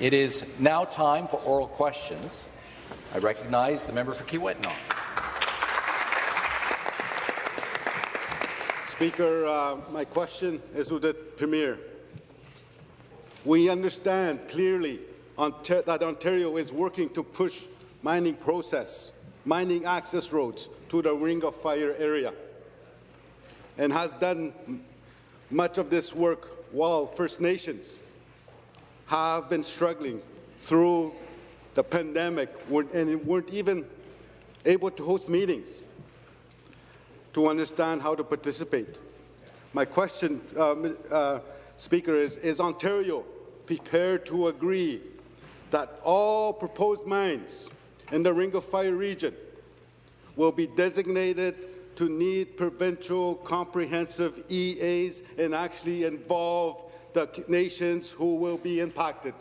It is now time for oral questions. I recognize the member for Kiiwetinoong. Speaker, uh, my question is to the Premier. We understand clearly that Ontario is working to push mining process, mining access roads to the Ring of Fire area, and has done much of this work while First Nations have been struggling through the pandemic and weren't even able to host meetings to understand how to participate. My question, uh, uh, Speaker, is, is Ontario prepared to agree that all proposed mines in the Ring of Fire region will be designated to need provincial comprehensive EAs and actually involve the nations who will be impacted.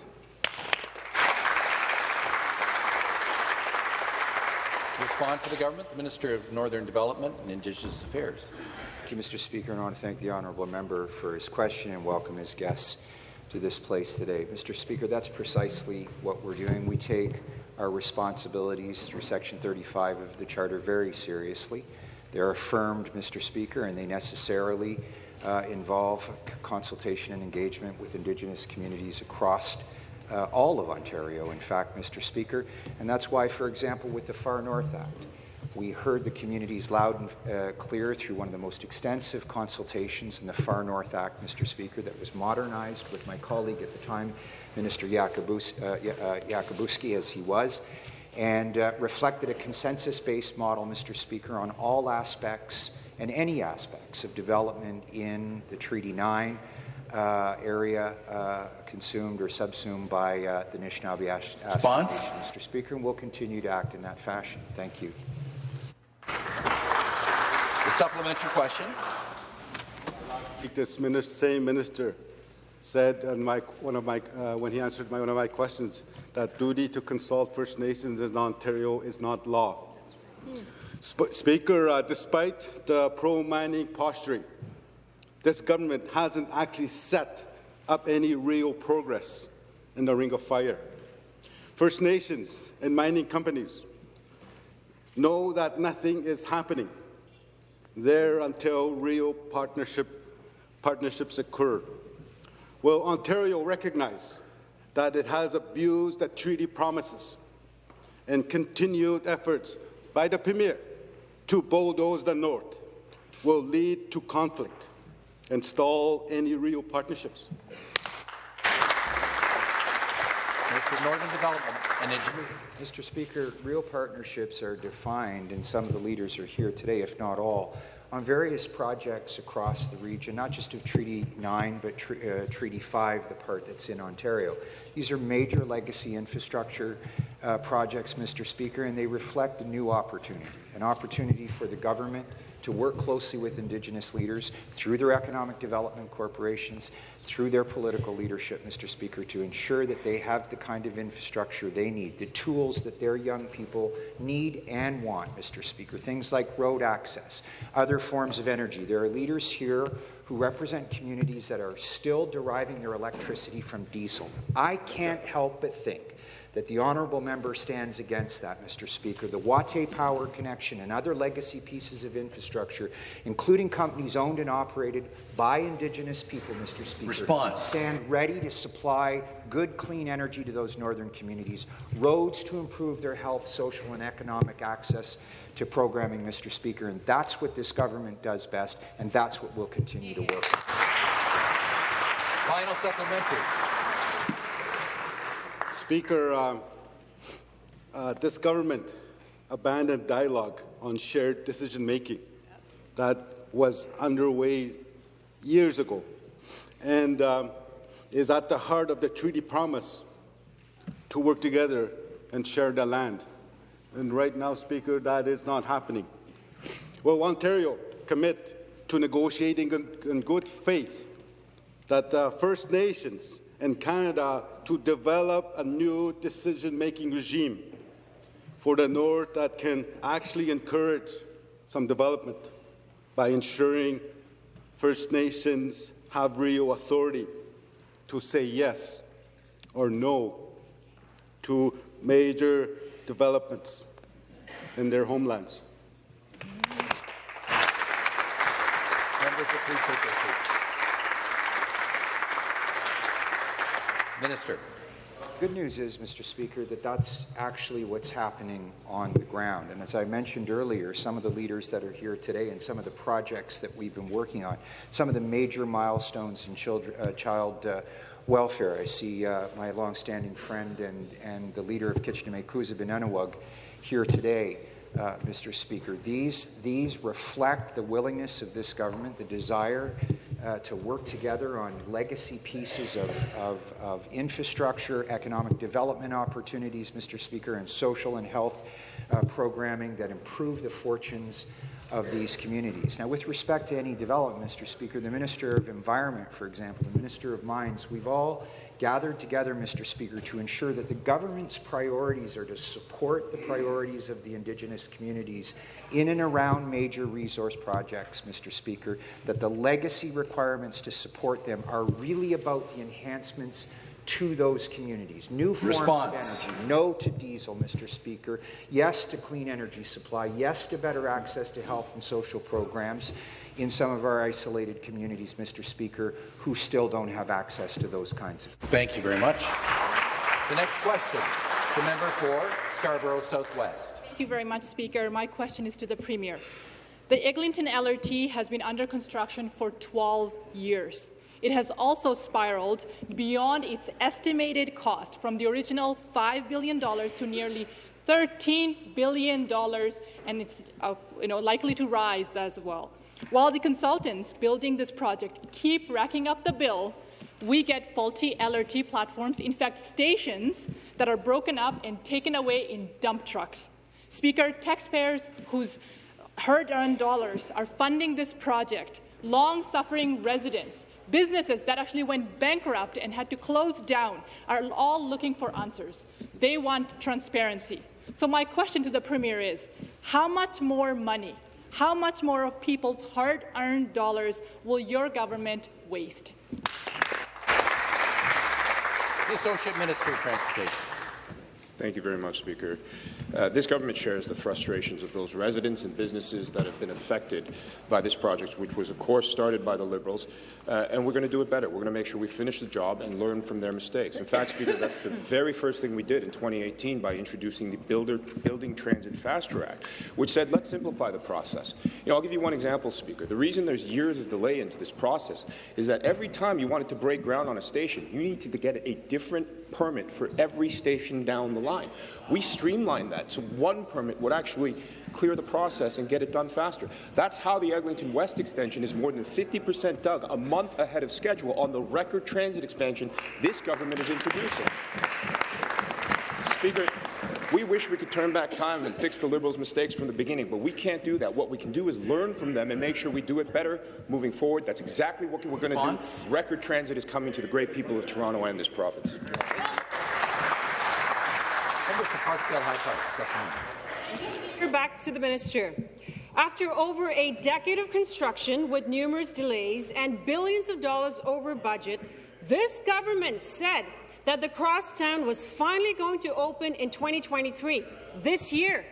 To respond for the government, the Minister of Northern Development and Indigenous Affairs. Thank you, Mr. Speaker, and I want to thank the honourable member for his question and welcome his guests to this place today. Mr. Speaker, that's precisely what we're doing. We take our responsibilities through Section 35 of the Charter very seriously. They're affirmed, Mr. Speaker, and they necessarily uh, involve consultation and engagement with Indigenous communities across uh, all of Ontario, in fact, Mr. Speaker. And that's why, for example, with the Far North Act, we heard the communities loud and uh, clear through one of the most extensive consultations in the Far North Act, Mr. Speaker, that was modernized with my colleague at the time, Minister Yakabuski, uh, uh, as he was, and uh, reflected a consensus-based model, Mr. Speaker, on all aspects and any aspects of development in the Treaty 9 uh, area uh, consumed or subsumed by uh, the Nishnawbe Aski Response? Mr. Speaker, and we'll continue to act in that fashion. Thank you. The supplementary question. This minister, same minister said on my, one of my, uh, when he answered my, one of my questions that duty to consult First Nations in Ontario is not law. Sp Speaker, uh, despite the pro-mining posturing, this government hasn't actually set up any real progress in the Ring of Fire. First Nations and mining companies know that nothing is happening there until real partnership, partnerships occur. Will Ontario recognize that it has abused the treaty promises and continued efforts by the Premier to bulldoze the North will lead to conflict and stall any real partnerships? Mr. Northern Development and Mr. Speaker, real partnerships are defined, and some of the leaders are here today, if not all, on various projects across the region, not just of Treaty 9, but uh, Treaty 5, the part that's in Ontario. These are major legacy infrastructure uh, projects, Mr. Speaker, and they reflect new opportunity, an opportunity for the government to work closely with Indigenous leaders through their economic development corporations, through their political leadership, Mr. Speaker, to ensure that they have the kind of infrastructure they need, the tools that their young people need and want, Mr. Speaker, things like road access, other forms of energy. There are leaders here who represent communities that are still deriving their electricity from diesel. I can't help but think that the honourable member stands against that, Mr. Speaker. The Watay Power Connection and other legacy pieces of infrastructure, including companies owned and operated by Indigenous people, Mr. Speaker, Response. stand ready to supply good, clean energy to those northern communities, roads to improve their health, social and economic access to programming, Mr. Speaker, and that's what this government does best, and that's what we'll continue to work on. Final supplementary. Speaker, uh, uh, this government abandoned dialogue on shared decision-making that was underway years ago and um, is at the heart of the treaty promise to work together and share the land. And right now, Speaker, that is not happening. Will Ontario commit to negotiating in, in good faith that uh, First Nations and Canada to develop a new decision-making regime for the North that can actually encourage some development by ensuring First Nations have real authority to say yes or no to major developments in their homelands. Members please take their seats. Minister. Good news is, Mr. Speaker, that that's actually what's happening on the ground. And as I mentioned earlier, some of the leaders that are here today and some of the projects that we've been working on, some of the major milestones in children, uh, child uh, welfare. I see uh, my longstanding friend and, and the leader of Kitchener Kuza Benanawag here today. Uh, Mr. Speaker. These, these reflect the willingness of this government, the desire uh, to work together on legacy pieces of, of, of, infrastructure, economic development opportunities, Mr. Speaker, and social and health uh, programming that improve the fortunes of these communities. Now, with respect to any development, Mr. Speaker, the Minister of Environment, for example, the Minister of Mines, we've all gathered together, Mr. Speaker, to ensure that the government's priorities are to support the priorities of the Indigenous communities in and around major resource projects, Mr. Speaker, that the legacy requirements to support them are really about the enhancements to those communities. New forms Response. of energy. No to diesel, Mr. Speaker. Yes to clean energy supply. Yes to better access to health and social programs in some of our isolated communities, Mr. Speaker, who still don't have access to those kinds of. Thank you very much. The next question, the member for Scarborough Southwest. Thank you very much, Speaker. My question is to the Premier. The Eglinton LRT has been under construction for 12 years. It has also spiraled beyond its estimated cost from the original $5 billion to nearly $13 billion, and it's uh, you know, likely to rise as well. While the consultants building this project keep racking up the bill, we get faulty LRT platforms, in fact, stations that are broken up and taken away in dump trucks. Speaker, taxpayers whose hard-earned dollars are funding this project, long-suffering residents, businesses that actually went bankrupt and had to close down are all looking for answers. They want transparency. So my question to the Premier is, how much more money how much more of people's hard-earned dollars will your government waste? The Associate Minister of Transportation. Thank you very much, Speaker. Uh, this government shares the frustrations of those residents and businesses that have been affected by this project, which was, of course, started by the Liberals, uh, and we're going to do it better. We're going to make sure we finish the job and learn from their mistakes. In fact, Speaker, that's the very first thing we did in 2018 by introducing the Builder, Building Transit Faster Act, which said, let's simplify the process. You know, I'll give you one example, Speaker. The reason there's years of delay into this process is that every time you wanted to break ground on a station, you need to get a different permit for every station down the line. We streamlined that, so one permit would actually clear the process and get it done faster. That's how the Eglinton West extension is more than 50% dug a month ahead of schedule on the record transit expansion this government is introducing. Speaker, we wish we could turn back time and fix the Liberals' mistakes from the beginning, but we can't do that. What we can do is learn from them and make sure we do it better moving forward. That's exactly what we're going to do. Record transit is coming to the great people of Toronto and this province. High Park, Back to the minister. After over a decade of construction with numerous delays and billions of dollars over budget, this government said that the crosstown was finally going to open in 2023, this year.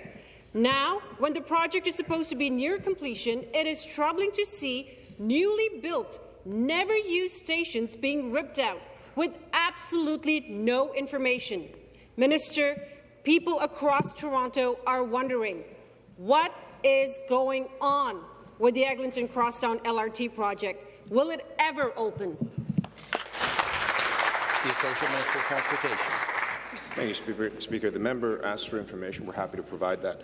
Now, when the project is supposed to be near completion, it is troubling to see newly built, never-used stations being ripped out with absolutely no information. Minister, people across Toronto are wondering, what is going on with the Eglinton Crosstown LRT project? Will it ever open? The Associate Minister of Transportation. Thank you, Speaker. Speaker. The member asked for information. We're happy to provide that.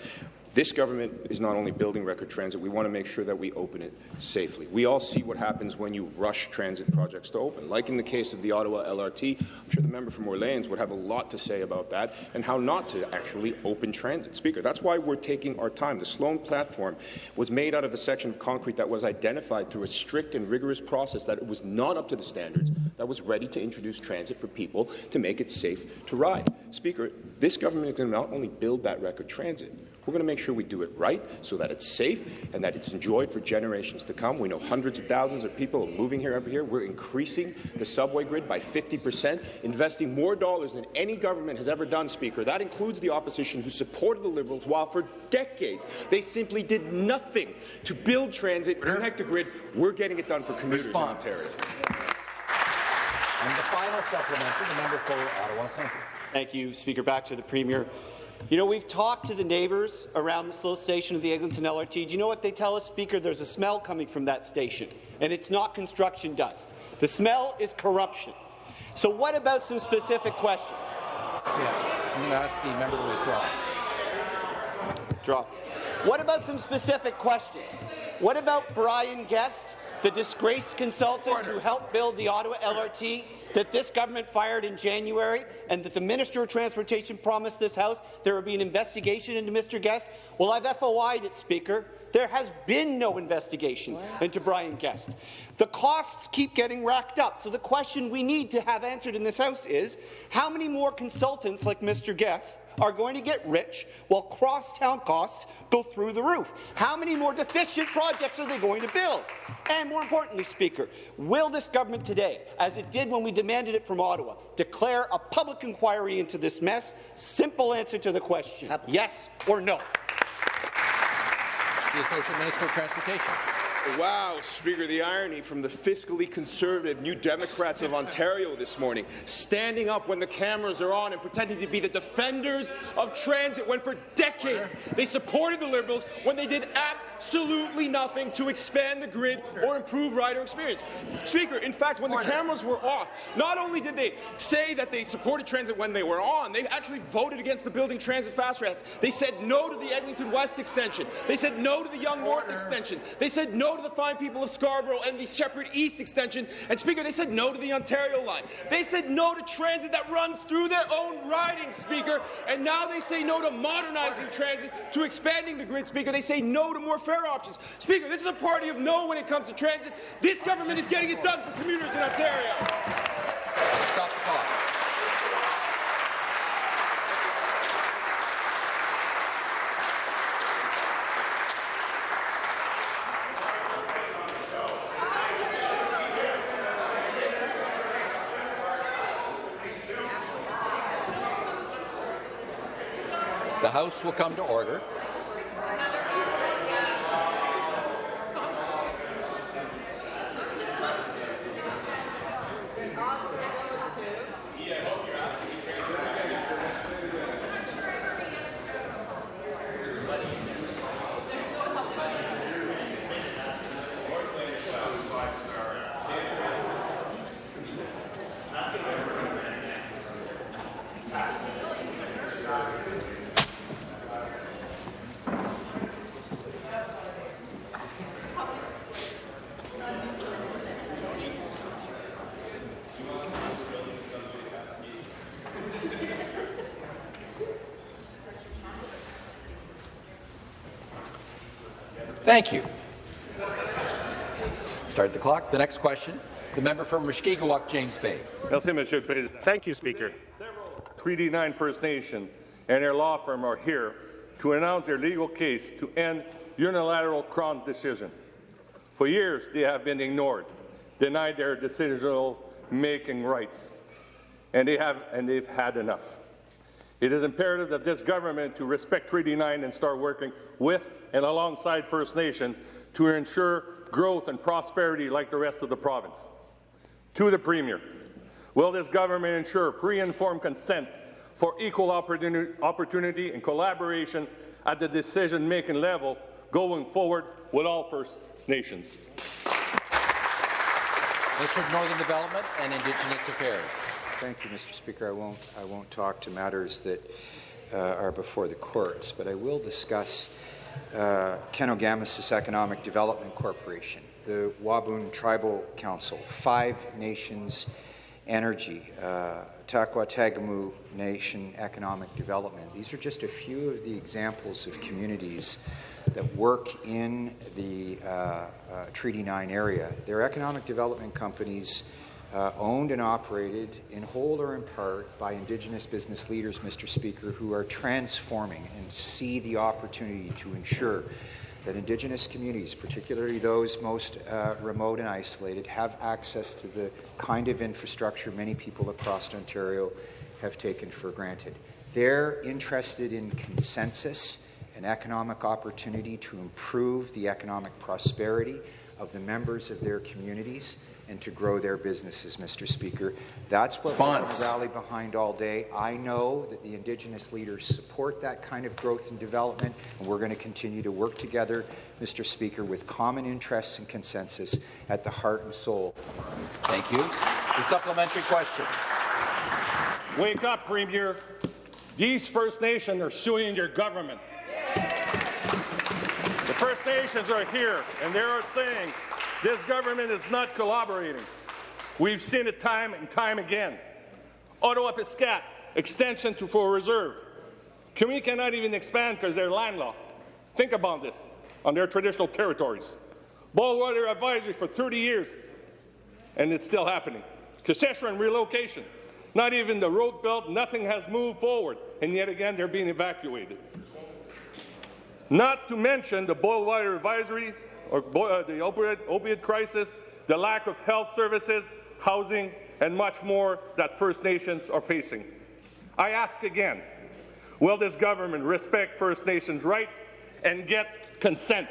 This government is not only building record transit, we want to make sure that we open it safely. We all see what happens when you rush transit projects to open. Like in the case of the Ottawa LRT, I'm sure the member from Orleans would have a lot to say about that and how not to actually open transit. Speaker, that's why we're taking our time. The Sloane platform was made out of a section of concrete that was identified through a strict and rigorous process that it was not up to the standards that was ready to introduce transit for people to make it safe to ride. Speaker, this government is going to not only build that record transit, We're going to make sure we do it right so that it's safe and that it's enjoyed for generations to come. We know hundreds of thousands of people are moving here every year. We're increasing the subway grid by 50 percent, investing more dollars than any government has ever done, Speaker. That includes the opposition who supported the Liberals while for decades they simply did nothing to build transit, connect the grid. We're getting it done for commuters Response. in Ontario. And the final supplementary, the member for Ottawa Centre. Thank you, Speaker. Back to the Premier. You know, we've talked to the neighbours around the Sloane station of the Eglinton LRT. Do you know what they tell us, Speaker? There's a smell coming from that station, and it's not construction dust. The smell is corruption. So what about some specific questions? Yeah, I'm going to ask the member to withdraw. Draw. What about some specific questions? What about Brian Guest, the disgraced consultant who helped build the Ottawa LRT that this government fired in January and that the Minister of Transportation promised this House there would be an investigation into Mr. Guest? Well, I've FOI'd it, Speaker. There has been no investigation into Brian Guest. The costs keep getting racked up. So the question we need to have answered in this House is, how many more consultants like Mr. Guest are going to get rich while crosstown costs go through the roof? How many more deficient projects are they going to build? And more importantly, Speaker, will this government today, as it did when we demanded it from Ottawa, declare a public inquiry into this mess? Simple answer to the question, yes or no. The Associate Minister of Transportation. Wow, Speaker, the irony from the fiscally conservative New Democrats of Ontario this morning, standing up when the cameras are on and pretending to be the defenders of transit when for decades they supported the Liberals when they did absolutely nothing to expand the grid or improve rider experience. Speaker, in fact, when the cameras were off, not only did they say that they supported transit when they were on, they actually voted against the Building Transit Fast Act. They said no to the Eglinton West extension. They said no to the Yonge North extension. They said no to the fine people of Scarborough and the Sheppard East extension. And Speaker, they said no to the Ontario line. They said no to transit that runs through their own riding, Speaker. And now they say no to modernizing transit, to expanding the grid, Speaker. They say no to more fare options. Speaker, this is a party of no when it comes to transit. This government is getting it done for commuters in Ontario. Stop the clock. The House will come to order. Thank you. Start the clock. The next question, the member from Mushkegowuk, James Bay. Merci, Monsieur le Président. Thank you, Speaker. Treaty 9 First Nation and their law firm are here to announce their legal case to end unilateral Crown decision. For years, they have been ignored, denied their decisional-making rights, and they have and they've had enough. It is imperative that this government to respect Treaty 9 and start working with and alongside First Nation to ensure growth and prosperity like the rest of the province. To the Premier, will this government ensure pre-informed consent for equal opportunity, opportunity and collaboration at the decision-making level going forward with all First Nations? Minister of Northern Development and Indigenous Affairs. Thank you, Mr. Speaker. I won't, I won't talk to matters that uh, are before the courts, but I will discuss uh, Kenogamisus Economic Development Corporation, the Wabun Tribal Council, Five Nations Energy, uh, Taykwa Tagamou Nation Economic Development. These are just a few of the examples of communities that work in the uh, uh, Treaty 9 area. They're economic development companies uh, owned and operated in whole or in part by Indigenous business leaders, Mr. Speaker, who are transforming and see the opportunity to ensure that Indigenous communities, particularly those most uh, remote and isolated, have access to the kind of infrastructure many people across Ontario have taken for granted. They're interested in consensus and economic opportunity to improve the economic prosperity of the members of their communities and to grow their businesses, Mr. Speaker. That's what we're going to rally behind all day. I know that the Indigenous leaders support that kind of growth and development, and we're going to continue to work together, Mr. Speaker, with common interests and consensus at the heart and soul. Thank you. The supplementary question. Wake up, Premier. These First Nations are suing your government. The First Nations are here, and they are saying this government is not collaborating. We've seen it time and time again. Attawapiskat, extension to Fort Reserve. Community cannot even expand because they're landlocked. Think about this on their traditional territories. Boldwater advisory for 30 years, and it's still happening. Kashechewan relocation. Not even the road built, nothing has moved forward, and yet again they're being evacuated. Not to mention the boil water advisories, uh, the opioid, opioid crisis, the lack of health services, housing, and much more that First Nations are facing. I ask again, will this government respect First Nations rights and get consent?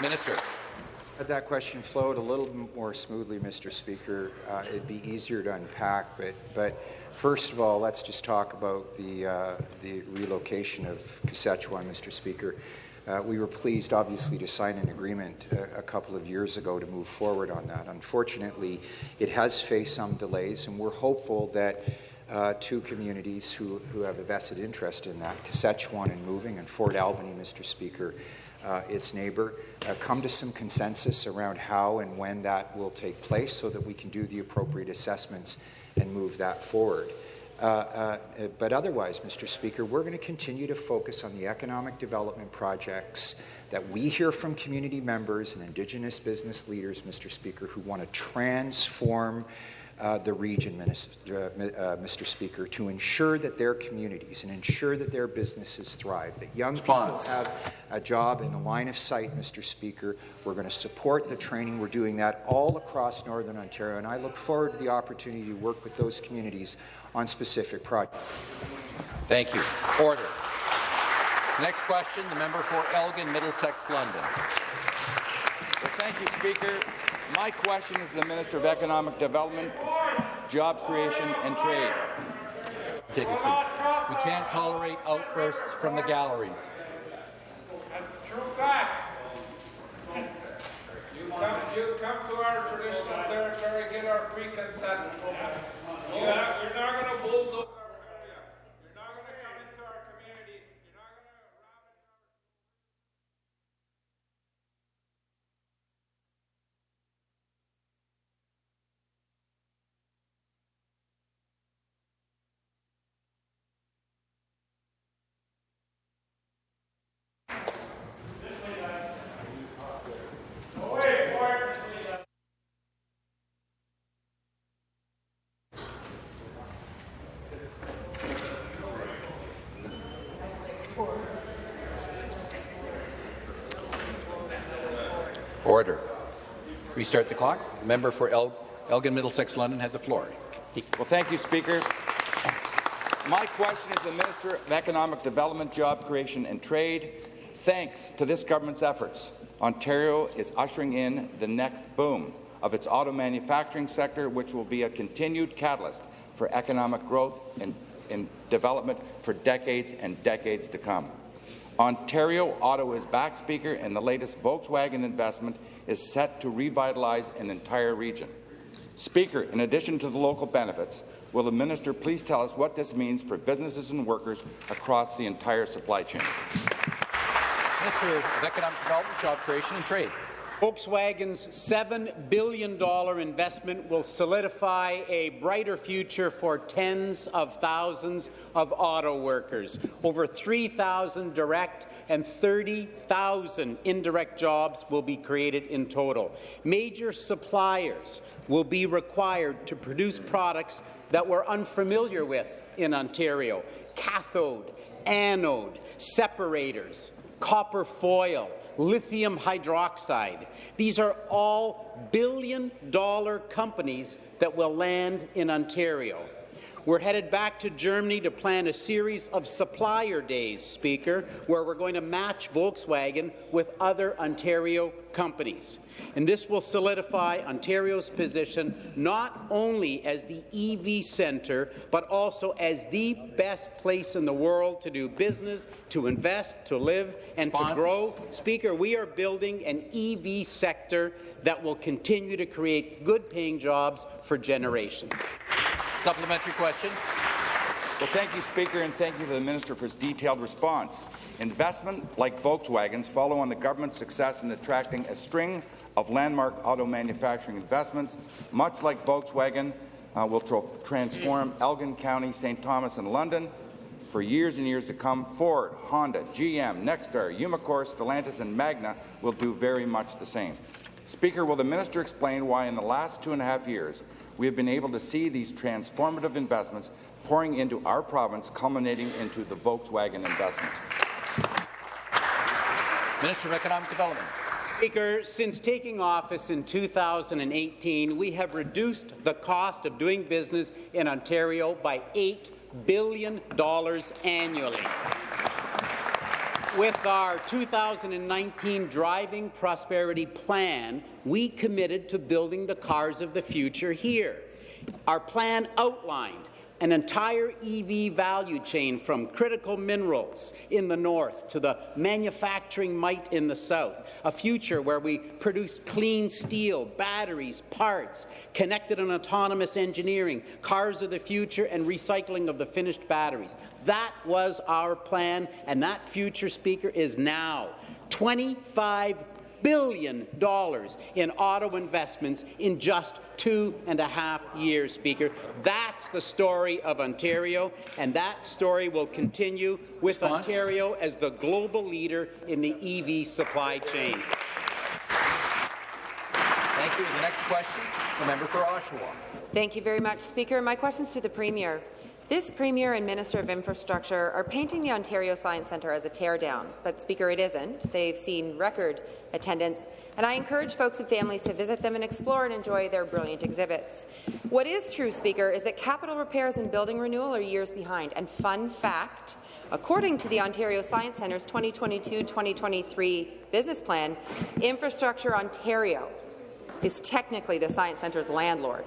Minister. Had that question flowed a little more smoothly, Mr. Speaker, uh, it'd be easier to unpack. But, but first of all, let's just talk about the, uh, the relocation of Kashechewan, Mr. Speaker. Uh, we were pleased, obviously, to sign an agreement a, a, couple of years ago to move forward on that. Unfortunately, it has faced some delays, and we're hopeful that uh, two communities who, who have a vested interest in that, Kashechewan and moving, and Fort Albany, Mr. Speaker, uh, its neighbour, uh, come to some consensus around how and when that will take place so that we can do the appropriate assessments and move that forward. Uh, uh but otherwise, Mr. Speaker, we're going to continue to focus on the economic development projects that we hear from community members and Indigenous business leaders, Mr. Speaker, who want to transform uh, the region, Minister, uh, uh, Mr. Speaker, to ensure that their communities and ensure that their businesses thrive, that young Response. people have a job in the line of sight, Mr. Speaker. We're going to support the training. We're doing that all across Northern Ontario, and I look forward to the opportunity to work with those communities on specific projects. Thank you. Order. Next question, the member for Elgin, Middlesex, London. Well, thank you, Speaker. My question is to the Minister of Economic Development, Job Creation and Trade. Take a seat. We can't tolerate outbursts from the galleries. That's true fact. You come, you come to our traditional territory, get our free consent. You are, you're not going to bulldoze Order. Restart the clock. The member for El Elgin Middlesex London had the floor. Well, thank you, Speaker. My question is to the Minister of Economic Development, Job Creation and Trade. Thanks to this government's efforts, Ontario is ushering in the next boom of its auto manufacturing sector, which will be a continued catalyst for economic growth and, and development for decades and decades to come. Ontario Auto is back, Speaker, and the latest Volkswagen investment is set to revitalize an entire region. Speaker, in addition to the local benefits, will the minister please tell us what this means for businesses and workers across the entire supply chain? Minister of Economic Development, Job Creation and Trade. Volkswagen's $7 billion investment will solidify a brighter future for tens of thousands of auto workers. Over 3,000 direct and 30,000 indirect jobs will be created in total. Major suppliers will be required to produce products that we're unfamiliar with in Ontario. Cathode, anode, separators, copper foil, lithium hydroxide. These are all billion-dollar companies that will land in Ontario. We're headed back to Germany to plan a series of supplier days, Speaker, where we're going to match Volkswagen with other Ontario companies. And this will solidify Ontario's position not only as the EV centre, but also as the best place in the world to do business, to invest, to live, and Response. to grow. Speaker, we are building an EV sector that will continue to create good-paying jobs for generations. Supplementary question. Well, thank you, Speaker, and thank you to the Minister for his detailed response. Investment like Volkswagen's follow on the government's success in attracting a string of landmark auto manufacturing investments, much like Volkswagen, uh, will tro- transform Elgin County, St. Thomas, and London for years and years to come. Ford, Honda, GM, NextStar, Umicore, Stellantis, and Magna will do very much the same. Speaker, will the minister explain why in the last two and a half years we have been able to see these transformative investments pouring into our province, culminating into the Volkswagen investment? Minister of Economic Development. Speaker, since taking office in 2018, we have reduced the cost of doing business in Ontario by $8 billion annually. With our 2019 Driving Prosperity Plan, we committed to building the cars of the future here. Our plan outlined an entire EV value chain from critical minerals in the north to the manufacturing might in the south, a future where we produce clean steel, batteries, parts, connected and autonomous engineering, cars of the future, and recycling of the finished batteries. That was our plan, and that future, Speaker, is now. 25 billion dollars in auto investments in just two and a half years, Speaker. That's the story of Ontario, and that story will continue with Response? Ontario as the global leader in the EV supply chain. Thank you. The next question, the member for Oshawa. Thank you very much, Speaker. My question is to the Premier. This Premier and Minister of Infrastructure are painting the Ontario Science Centre as a teardown, but Speaker, it isn't. They've seen record attendance, and I encourage folks and families to visit them and explore and enjoy their brilliant exhibits. What is true, Speaker, is that capital repairs and building renewal are years behind, and fun fact, According to the Ontario Science Centre's 2022-2023 business plan, Infrastructure Ontario is technically the Science Centre's landlord.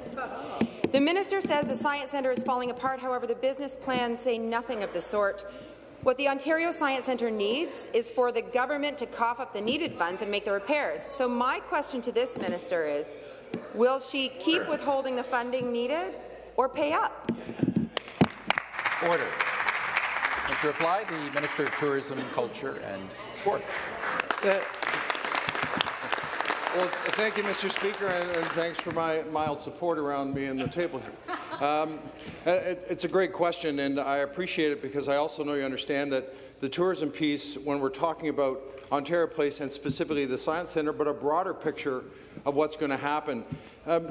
The minister says the Science Centre is falling apart, however, the business plans say nothing of the sort. What the Ontario Science Centre needs is for the government to cough up the needed funds and make the repairs. So my question to this minister is, will she keep withholding the funding needed or pay up? Order. And to reply, the Minister of Tourism, Culture and Sports. Uh, Well, thank you, Mr. Speaker, and, thanks for my mild support around me and the table here. Um, uh, it, it's a great question, and I appreciate it because I also know you understand that the tourism piece, when we're talking about Ontario Place and specifically the Science Centre, but a broader picture of what's going to happen. Um,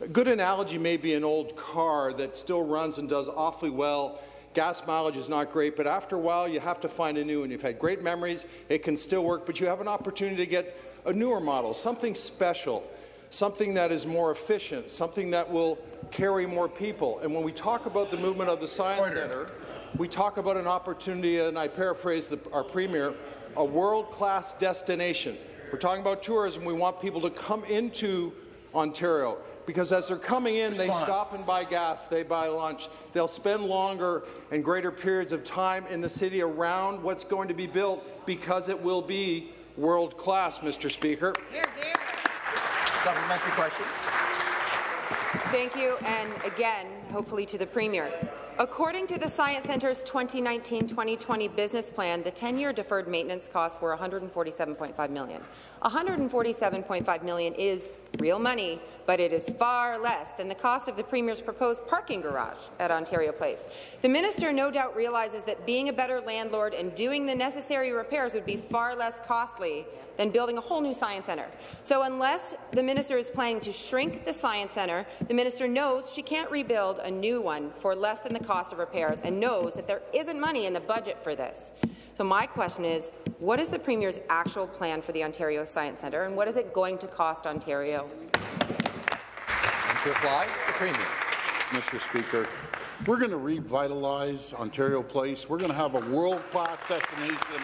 a good analogy may be an old car that still runs and does awfully well. Gas mileage is not great, but after a while you have to find a new one. You've had great memories, it can still work, but you have an opportunity to get a newer model, something special, something that is more efficient, something that will carry more people. And when we talk about the movement of the Science Centre, we talk about an opportunity, and I paraphrase the, our Premier, a world-class destination. We're talking about tourism. We want people to come into Ontario because as they're coming in, they stop and buy gas, they buy lunch. They'll spend longer and greater periods of time in the city around what's going to be built because it will be world class, Mr. Speaker. Supplementary question. Thank you, and again, hopefully to the Premier. According to the Science Centre's 2019-2020 business plan, the 10-year deferred maintenance costs were 147.5 million. 147.5 million is real money, but it is far less than the cost of the Premier's proposed parking garage at Ontario Place. The minister no doubt realizes that being a better landlord and doing the necessary repairs would be far less costly than building a whole new science centre. So unless the minister is planning to shrink the science centre, the minister knows she can't rebuild a new one for less than the cost of repairs and knows that there isn't money in the budget for this. So my question is, what is the Premier's actual plan for the Ontario Science Centre and what is it going to cost Ontario? And to reply, the Premier. Mr. Speaker, we're going to revitalize Ontario Place. We're going to have a world-class destination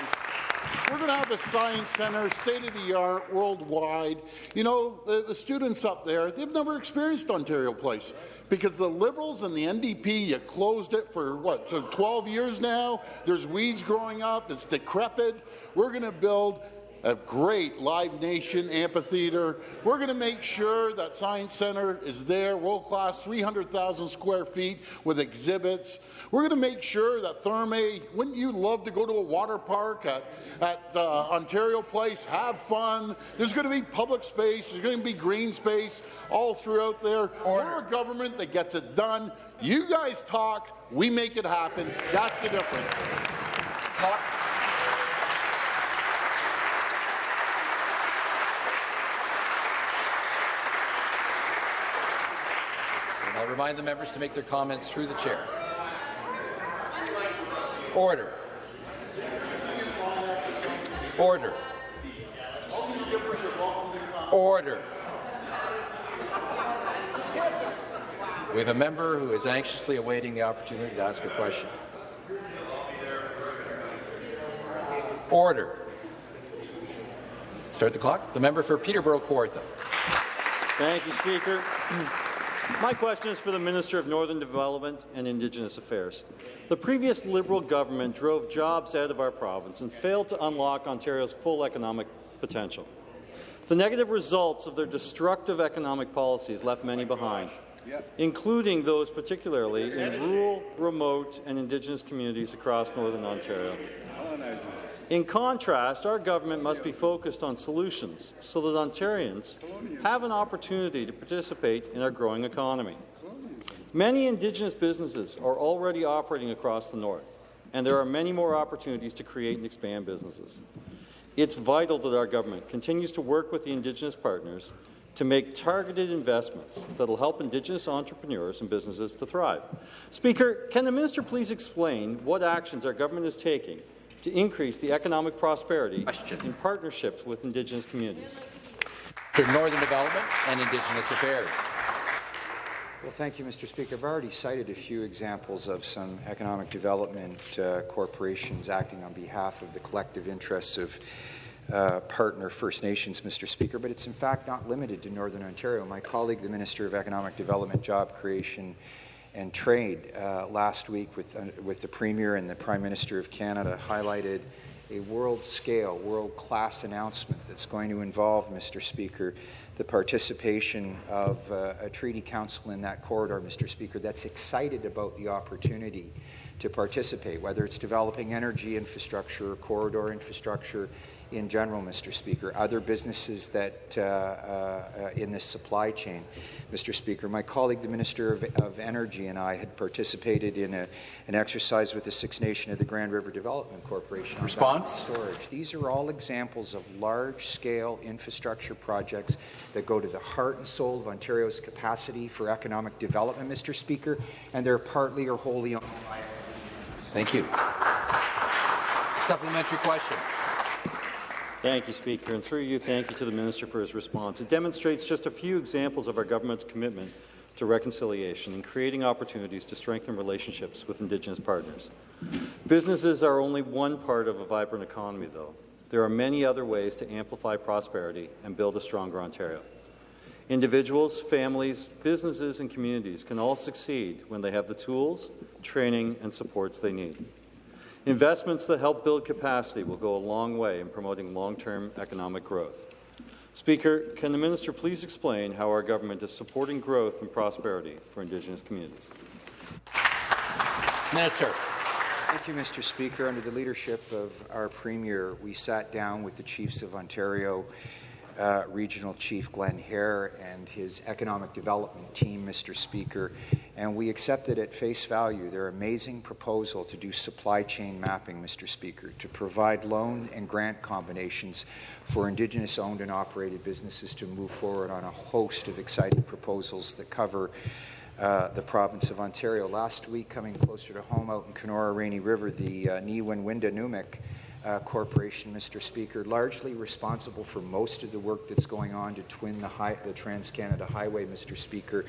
we're going to have a science centre, state-of-the-art, worldwide. You know, the, the, students up there, they've never experienced Ontario Place because the Liberals and the NDP, you closed it for, what, so 12 years now? There's weeds growing up. It's decrepit. We're going to build a great Live Nation amphitheatre. We're going to make sure that Science Centre is there, world-class, 300,000 square feet with exhibits. We're going to make sure that Therme, wouldn't you love to go to a water park at, at uh, Ontario Place, have fun? There's going to be public space, there's going to be green space all throughout there. Order. We're a government that gets it done. You guys talk, we make it happen. That's the difference. Remind the members to make their comments through the chair. Order. Order. Order. We have a member who is anxiously awaiting the opportunity to ask a question. Order. Start the clock. The member for Peterborough Kawartha. Thank you, Speaker. My question is for the Minister of Northern Development and Indigenous Affairs. The previous Liberal government drove jobs out of our province and failed to unlock Ontario's full economic potential. The negative results of their destructive economic policies left many behind, including those particularly in rural, remote and Indigenous communities across Northern Ontario. In contrast, our government must be focused on solutions so that Ontarians have an opportunity to participate in our growing economy. Many Indigenous businesses are already operating across the north, and there are many more opportunities to create and expand businesses. It's vital that our government continues to work with the Indigenous partners to make targeted investments that will help Indigenous entrepreneurs and businesses to thrive. Speaker, can the minister please explain what actions our government is taking to increase the economic prosperity Question. in partnerships with Indigenous communities? To Northern Development and Indigenous Affairs. Well, thank you, Mr. Speaker. I've already cited a few examples of some economic development uh, corporations acting on behalf of the collective interests of uh, partner First Nations, Mr. Speaker, but it's in fact not limited to Northern Ontario. My colleague, the Minister of Economic Development, Job Creation and Trade, uh, last week with, uh, with the Premier and the Prime Minister of Canada highlighted a world-scale, world-class announcement that's going to involve, Mr. Speaker, the participation of uh, a treaty council in that corridor, Mr. Speaker, that's excited about the opportunity to participate, whether it's developing energy infrastructure, corridor infrastructure, in general, Mr. Speaker, other businesses that uh, uh, in this supply chain. Mr. Speaker, my colleague, the Minister of, of Energy, and I had participated in a, an exercise with the Six Nation of the Grand River Development Corporation. Response? Storage. These are all examples of large-scale infrastructure projects that go to the heart and soul of Ontario's capacity for economic development, Mr. Speaker, and they're partly or wholly owned by Thank you. Supplementary question. Thank you, Speaker. And through you, thank you to the Minister for his response. It demonstrates just a few examples of our government's commitment to reconciliation and creating opportunities to strengthen relationships with Indigenous partners. Businesses are only one part of a vibrant economy, though. There are many other ways to amplify prosperity and build a stronger Ontario. Individuals, families, businesses and communities can all succeed when they have the tools, training and supports they need. Investments that help build capacity will go a long way in promoting long-term economic growth. Speaker, can the minister please explain how our government is supporting growth and prosperity for Indigenous communities? Minister. Thank you, Mr. Speaker. Under the leadership of our Premier, we sat down with the Chiefs of Ontario, uh, Regional Chief Glenn Hare and his economic development team, Mr. Speaker, and we accepted at face value their amazing proposal to do supply chain mapping, Mr. Speaker, to provide loan and grant combinations for Indigenous owned and operated businesses to move forward on a host of exciting proposals that cover uh, the province of Ontario. Last week, coming closer to home out in Kenora Rainy River, the uh, Wendaanimok uh, Corporation, Mr. Speaker, largely responsible for most of the work that's going on to twin the, high, the Trans-Canada Highway, Mr. Speaker,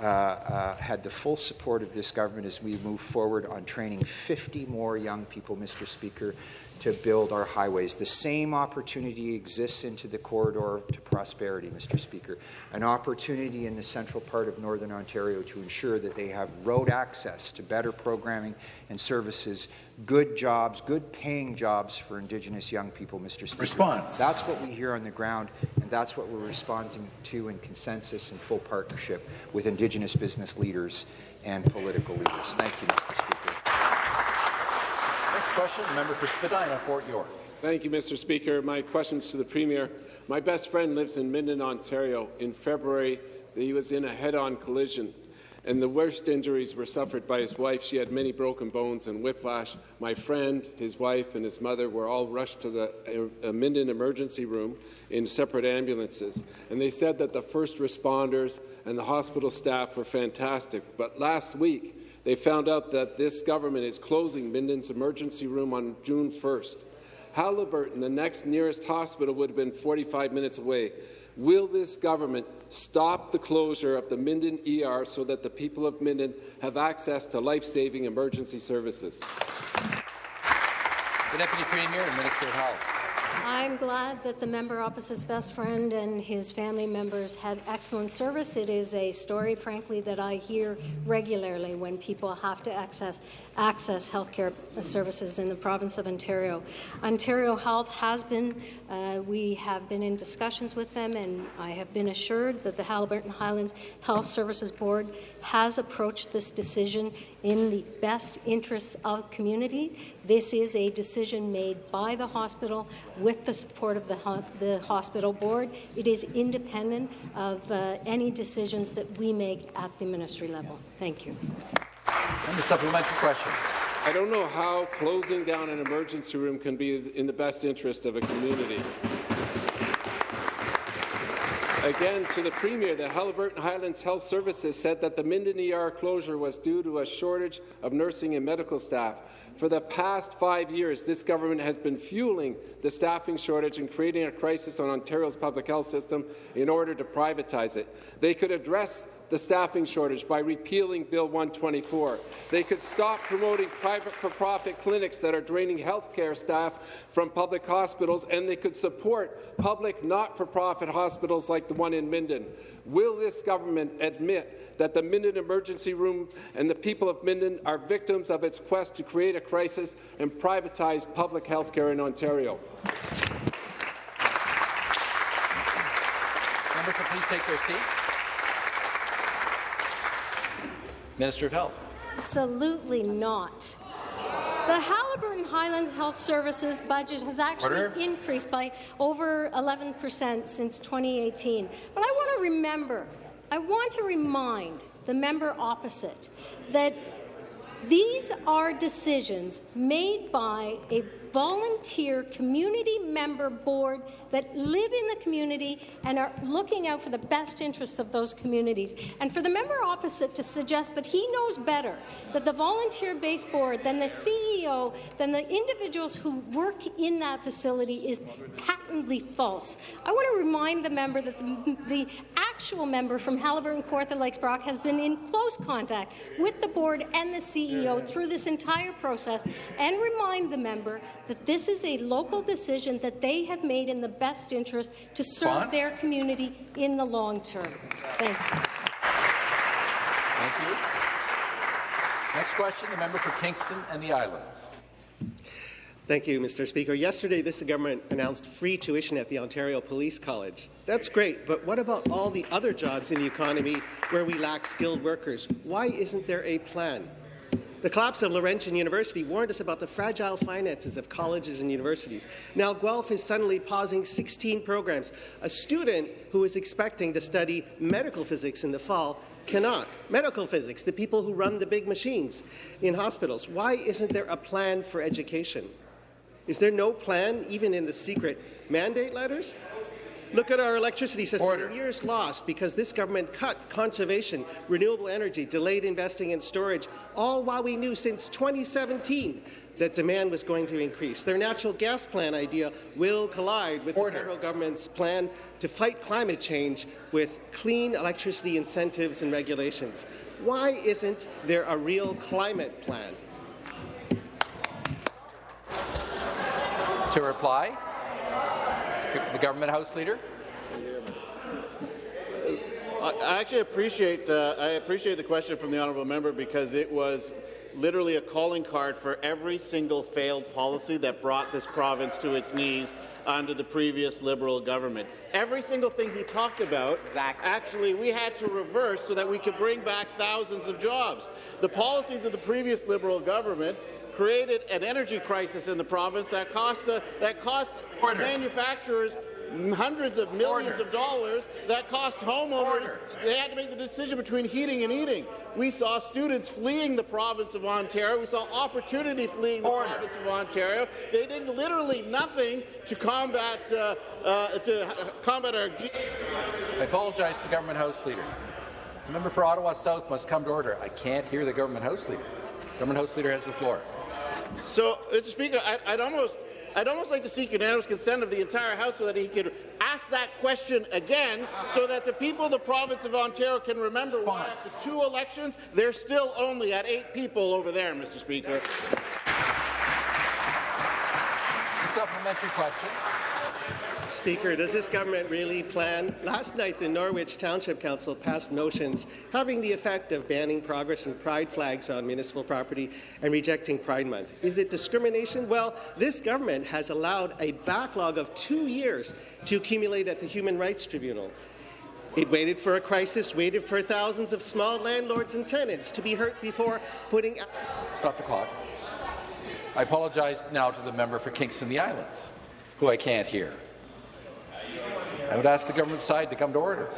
uh, uh, had the full support of this government as we move forward on training 50 more young people, Mr. Speaker, to build our highways. The same opportunity exists into the corridor to prosperity, Mr. Speaker. An opportunity in the central part of Northern Ontario to ensure that they have road access to better programming and services, good jobs, good paying jobs for Indigenous young people, Mr. Speaker. Response. That's what we hear on the ground, and that's what we're responding to in consensus and full partnership with Indigenous business leaders and political leaders. Thank you, Mr. Speaker question, the member for Spadina, Fort York. Thank you, Mr. Speaker. My question is to the Premier. My best friend lives in Minden, Ontario. In February, he was in a head-on collision, and the worst injuries were suffered by his wife. She had many broken bones and whiplash. My friend, his wife, and his mother were all rushed to the uh, Minden emergency room in separate ambulances, and they said that the first responders and the hospital staff were fantastic. But last week, they found out that this government is closing Minden's emergency room on June 1st. Haliburton, the next nearest hospital, would have been 45 minutes away. Will this government stop the closure of the Minden ER so that the people of Minden have access to life-saving emergency services? The Deputy Premier and Minister of Health. I'm glad that the member opposite's best friend and his family members had excellent service. It is a story, frankly, that I hear regularly when people have to access access healthcare services in the province of Ontario. Ontario Health has been, uh, we have been in discussions with them, and I have been assured that the Haliburton Highlands Health Services Board has approached this decision in the best interests of community. This is a decision made by the hospital with the support of the, ho the hospital board. It is independent of uh, any decisions that we make at the ministry level. Thank you. And the supplementary question. I don't know how closing down an emergency room can be in the best interest of a community. Again, to the Premier, the Haliburton Highlands Health Services said that the Minden ER closure was due to a shortage of nursing and medical staff. For the past five years, this government has been fueling the staffing shortage and creating a crisis on Ontario's public health system in order to privatize it. They could address the staffing shortage by repealing Bill 124. They could stop promoting private for-profit clinics that are draining healthcare staff from public hospitals, and they could support public not-for-profit hospitals like the one in Minden. Will this government admit that the Minden emergency room and the people of Minden are victims of its quest to create a crisis and privatize public health care in Ontario? Members, please take their seats. Minister of Health. Absolutely not. The Haliburton Highlands Health Services budget has actually Order. increased by over 11 percent since 2018. But I want to remember, I want to remind the member opposite that these are decisions made by a volunteer community member board that live in the community and are looking out for the best interests of those communities. And for the member opposite to suggest that he knows better, that the volunteer-based board, than the CEO, than the individuals who work in that facility is patently false. I want to remind the member that the, the actual member from Haliburton, Kawartha Lakes Brock has been in close contact with the board and the CEO through this entire process and remind the member that this is a local decision that they have made in the best interest to serve their community in the long term. Thank you. Thank you. Next question, the member for Kingston and the Islands. Thank you, Mr. Speaker. Yesterday, this government announced free tuition at the Ontario Police College. That's great, but what about all the other jobs in the economy where we lack skilled workers? Why isn't there a plan? The collapse of Laurentian University warned us about the fragile finances of colleges and universities. Now Guelph is suddenly pausing 16 programs. A student who is expecting to study medical physics in the fall cannot. Medical physics, the people who run the big machines in hospitals. Why isn't there a plan for education? Is there no plan, even in the secret mandate letters? Look at our electricity system. Order. Years lost because this government cut conservation, renewable energy, delayed investing in storage, all while we knew since 2017 that demand was going to increase. Their natural gas plan idea will collide with Order. the federal government's plan to fight climate change with clean electricity incentives and regulations. Why isn't there a real climate plan? To reply, the government House Leader. I actually appreciate uh, I appreciate the question from the honourable member because it was literally a calling card for every single failed policy that brought this province to its knees under the previous Liberal government. Every single thing he talked about, exactly. actually, we had to reverse so that we could bring back thousands of jobs. The policies of the previous Liberal government created an energy crisis in the province that cost, uh, that cost manufacturers hundreds of millions Order. of dollars that cost homeowners. Order. They had to make the decision between heating and eating. We saw students fleeing the province of Ontario. We saw opportunity fleeing the Order. province of Ontario. They did literally nothing to combat uh, uh, to combat our. I apologize to the government House Leader. The member for Ottawa South must come to order. I can't hear the government House Leader. Government House Leader has the floor. So, Mr. Speaker, I, I'd almost I'd almost like to seek unanimous consent of the entire House so that he could ask that question again so that the people of the province of Ontario can remember Response. why after two elections they're still only at eight people over there, Mr. Speaker. A supplementary question. Speaker, does this government really plan? Last night, the Norwich Township Council passed motions having the effect of banning progress and pride flags on municipal property and rejecting Pride Month. Is it discrimination? Well, this government has allowed a backlog of two years to accumulate at the Human Rights Tribunal. It waited for a crisis, waited for thousands of small landlords and tenants to be hurt before putting... Stop the clock. I apologize now to the member for Kingston the Islands, who I can't hear. I would ask the government side to come to order.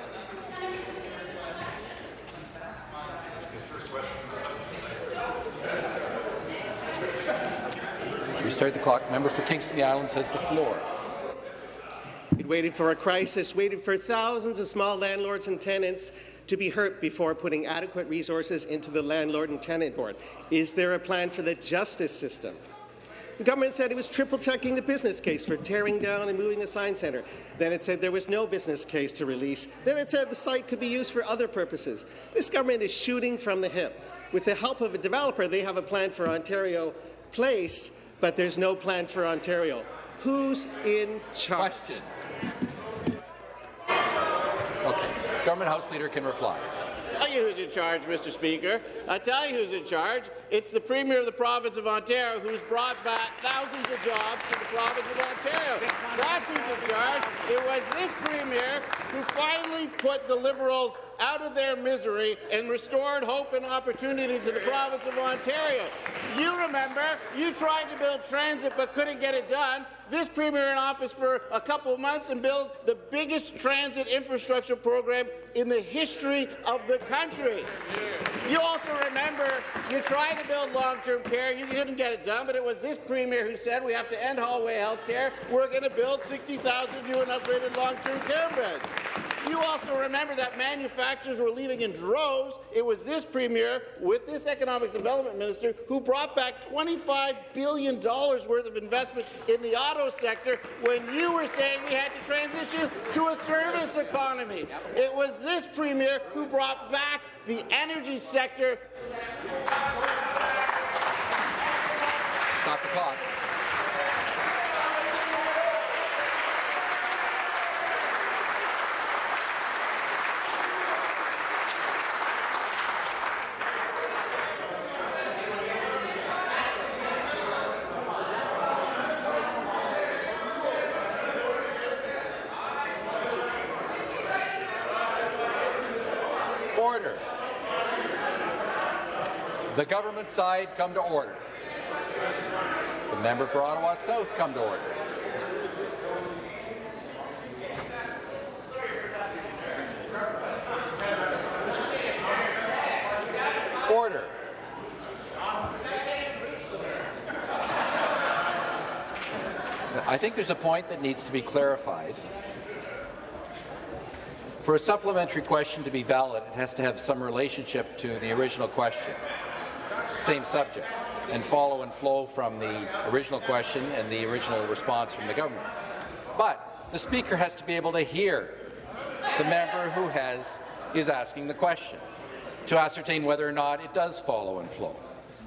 Restart the clock. Member for Kingston the Islands has the floor. It waited for a crisis, waited for thousands of small landlords and tenants to be hurt before putting adequate resources into the Landlord and Tenant Board. Is there a plan for the justice system? The government said it was triple-checking the business case for tearing down and moving the Science Centre. Then it said there was no business case to release. Then it said the site could be used for other purposes. This government is shooting from the hip. With the help of a developer, they have a plan for Ontario Place, but there's no plan for Ontario. Who's in charge? Question. Okay. Government House Leader can reply. Tell you who's in charge, Mr. Speaker. I tell you who's in charge. It's the Premier of the province of Ontario who's brought back thousands of jobs to the province of Ontario. That's who's in charge. It was this Premier who finally put the Liberals out of their misery and restored hope and opportunity to the province of Ontario. You remember, you tried to build transit but couldn't get it done this Premier in office for a couple of months and build the biggest transit infrastructure program in the history of the country. You also remember you tried to build long-term care. You couldn't get it done, but it was this Premier who said we have to end hallway health care. We're going to build 60,000 new and upgraded long-term care beds. You also remember that manufacturers were leaving in droves. It was this Premier, with this Economic Development Minister, who brought back $25 billion worth of investment in the auto sector when you were saying we had to transition to a service economy. It was this Premier who brought back the energy sector. Stop the clock. The government side come to order. The member for Ottawa South come to order. Order. I think there's a point that needs to be clarified. For a supplementary question to be valid, it has to have some relationship to the original question, same subject, and follow and flow from the original question and the original response from the government. But the Speaker has to be able to hear the member who has is asking the question to ascertain whether or not it does follow and flow.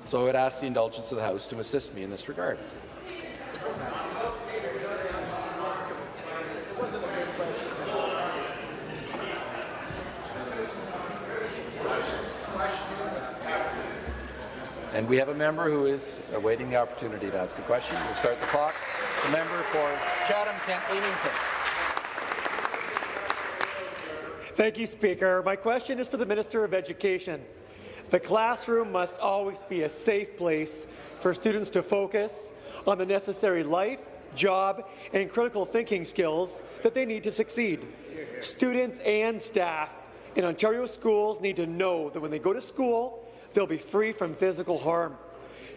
So I would ask the indulgence of the House to assist me in this regard. And we have a member who is awaiting the opportunity to ask a question. We'll start the clock. The member for Chatham-Kent Leamington. Thank you, Speaker. My question is for the Minister of Education. The classroom must always be a safe place for students to focus on the necessary life, job, and critical thinking skills that they need to succeed. Students and staff in Ontario schools need to know that when they go to school, they'll be free from physical harm.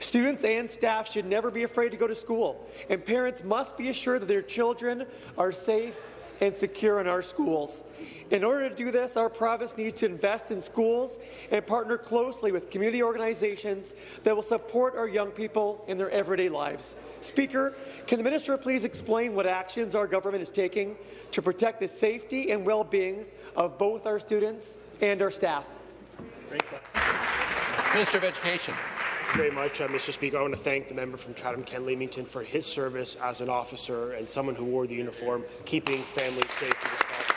Students and staff should never be afraid to go to school, and parents must be assured that their children are safe and secure in our schools. In order to do this, our province needs to invest in schools and partner closely with community organizations that will support our young people in their everyday lives. Speaker, can the minister please explain what actions our government is taking to protect the safety and well-being of both our students and our staff? Minister of Education. very much, uh, Mr. Speaker. I want to thank the member from Chatham-Kent Leamington for his service as an officer and someone who wore the uniform, keeping families safe in this province.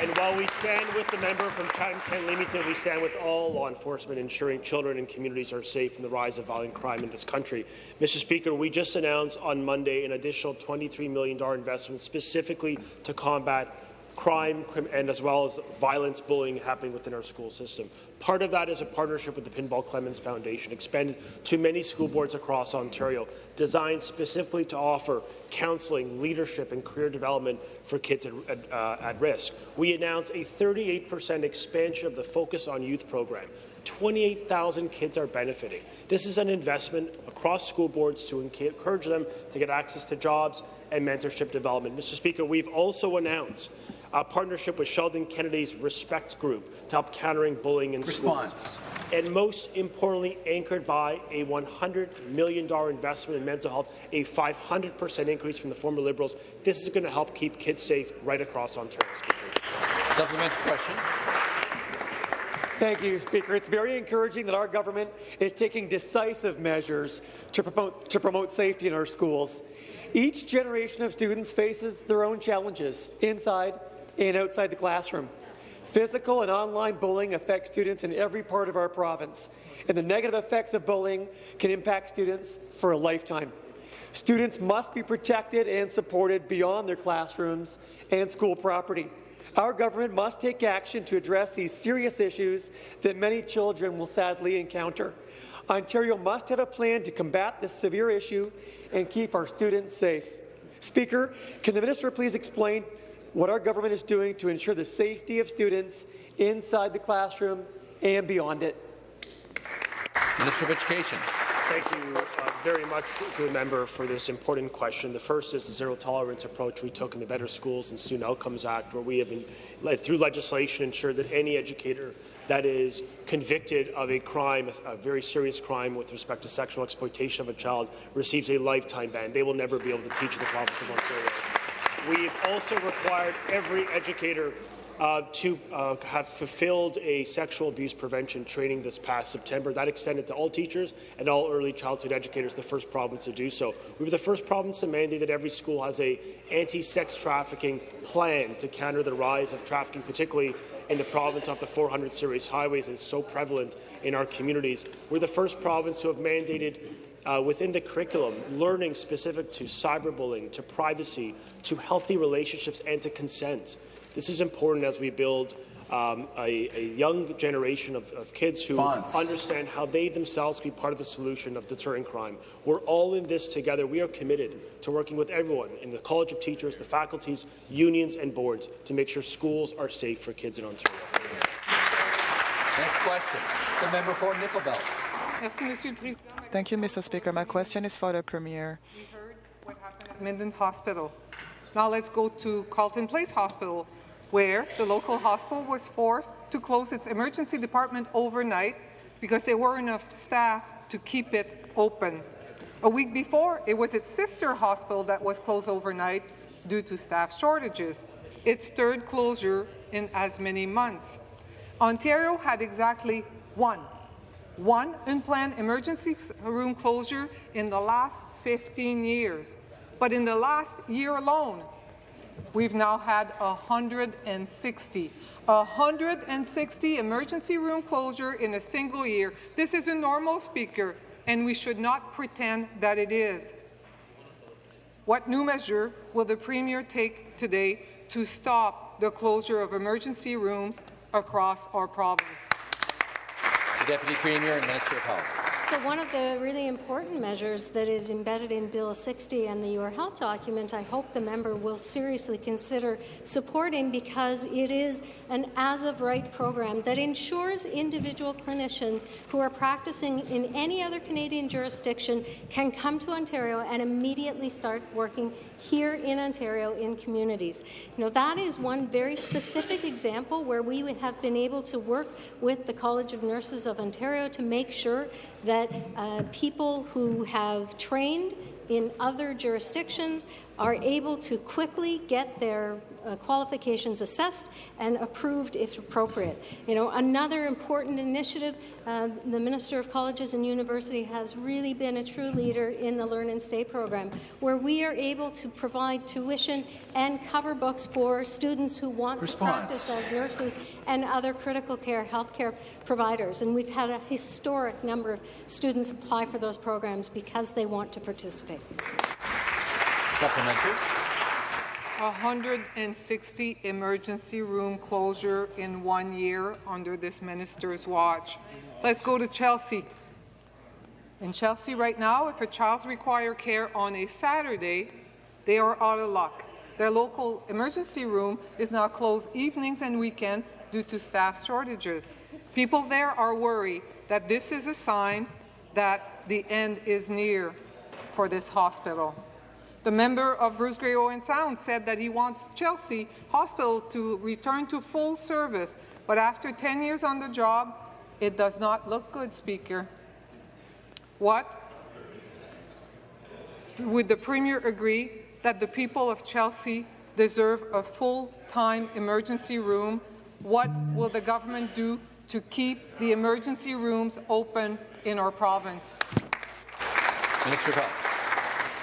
And while we stand with the member from Chatham-Kent Leamington, we stand with all law enforcement ensuring children and communities are safe from the rise of violent crime in this country. Mr. Speaker, we just announced on Monday an additional $23 million investment specifically to combat crime and as well as violence, bullying happening within our school system. Part of that is a partnership with the Pinball Clemons Foundation, expanded to many school boards across Ontario, designed specifically to offer counselling, leadership, and career development for kids at, uh, at risk. We announced a 38% expansion of the Focus on Youth program. 28,000 kids are benefiting. This is an investment across school boards to encourage them to get access to jobs and mentorship development. Mr. Speaker, we've also announced a partnership with Sheldon Kennedy's Respect Group to help countering bullying in Response. schools. And most importantly, anchored by a $100 million investment in mental health, a 500% increase from the former Liberals. This is going to help keep kids safe right across Ontario. Speaker. Supplementary question. Thank you, Speaker. It's very encouraging that our government is taking decisive measures to promote, to promote safety in our schools. Each generation of students faces their own challenges inside and outside the classroom. Physical and online bullying affects students in every part of our province, and the negative effects of bullying can impact students for a lifetime. Students must be protected and supported beyond their classrooms and school property. Our government must take action to address these serious issues that many children will sadly encounter. Ontario must have a plan to combat this severe issue and keep our students safe. Speaker, can the minister please explain what our government is doing to ensure the safety of students inside the classroom and beyond it. Minister of Education. Thank you uh, very much to the member for this important question. The first is the zero tolerance approach we took in the Better Schools and Student Outcomes Act, where we have, in, through legislation, ensured that any educator that is convicted of a crime, a very serious crime with respect to sexual exploitation of a child, receives a lifetime ban. They will never be able to teach in the province of Ontario. We've also required every educator uh, to uh, have fulfilled a sexual abuse prevention training this past September. That extended to all teachers and all early childhood educators, the first province to do so. We were the first province to mandate that every school has a anti-sex trafficking plan to counter the rise of trafficking, particularly in the province off the 400 series highways. It's so prevalent in our communities. We're the first province to have mandated uh, within the curriculum, learning specific to cyberbullying, to privacy, to healthy relationships, and to consent. This is important as we build um, a, a, young generation of, of kids who Fonts. understand how they themselves can be part of the solution of deterring crime. We're all in this together. We are committed to working with everyone in the College of Teachers, the faculties, unions and boards to make sure schools are safe for kids in Ontario. Next question, the member for Nickel Belt. Thank you, Mr. Speaker. My question is for the Premier. We heard what happened at Minden Hospital. Now let's go to Carleton Place Hospital, where the local hospital was forced to close its emergency department overnight because there were enough staff to keep it open. A week before, it was its sister hospital that was closed overnight due to staff shortages, its third closure in as many months. Ontario had exactly one, one unplanned emergency room closure in the last 15 years. But in the last year alone, we've now had 160. 160 emergency room closure in a single year. This is a normal, Speaker, and we should not pretend that it is. What new measure will the Premier take today to stop the closure of emergency rooms across our province? Deputy Premier and Minister of Health. So one of the really important measures that is embedded in Bill 60 and the Your Health document, I hope the member will seriously consider supporting because it is an as-of-right program that ensures individual clinicians who are practicing in any other Canadian jurisdiction can come to Ontario and immediately start working here in Ontario in communities. You know, that is one very specific example where we have been able to work with the College of Nurses of Ontario to make sure that uh, people who have trained in other jurisdictions are able to quickly get their uh, qualifications assessed and approved if appropriate. You know, another important initiative, uh, the Minister of Colleges and University has really been a true leader in the Learn and Stay program, where we are able to provide tuition and cover books for students who want Response. to practice as nurses and other critical care healthcare providers. And we've had a historic number of students apply for those programs because they want to participate. Supplementary. 160 emergency room closure in one year under this minister's watch. Let's go to Chesley. In Chesley right now, if a child's require care on a Saturday, they are out of luck. Their local emergency room is now closed evenings and weekends due to staff shortages. People there are worried that this is a sign that the end is near for this hospital. The member of Bruce Grey Owen Sound said that he wants Chesley Hospital to return to full service, but after 10 years on the job, it does not look good, Speaker. What? Would the Premier agree that the people of Chesley deserve a full-time emergency room? What will the government do to keep the emergency rooms open in our province? Minister of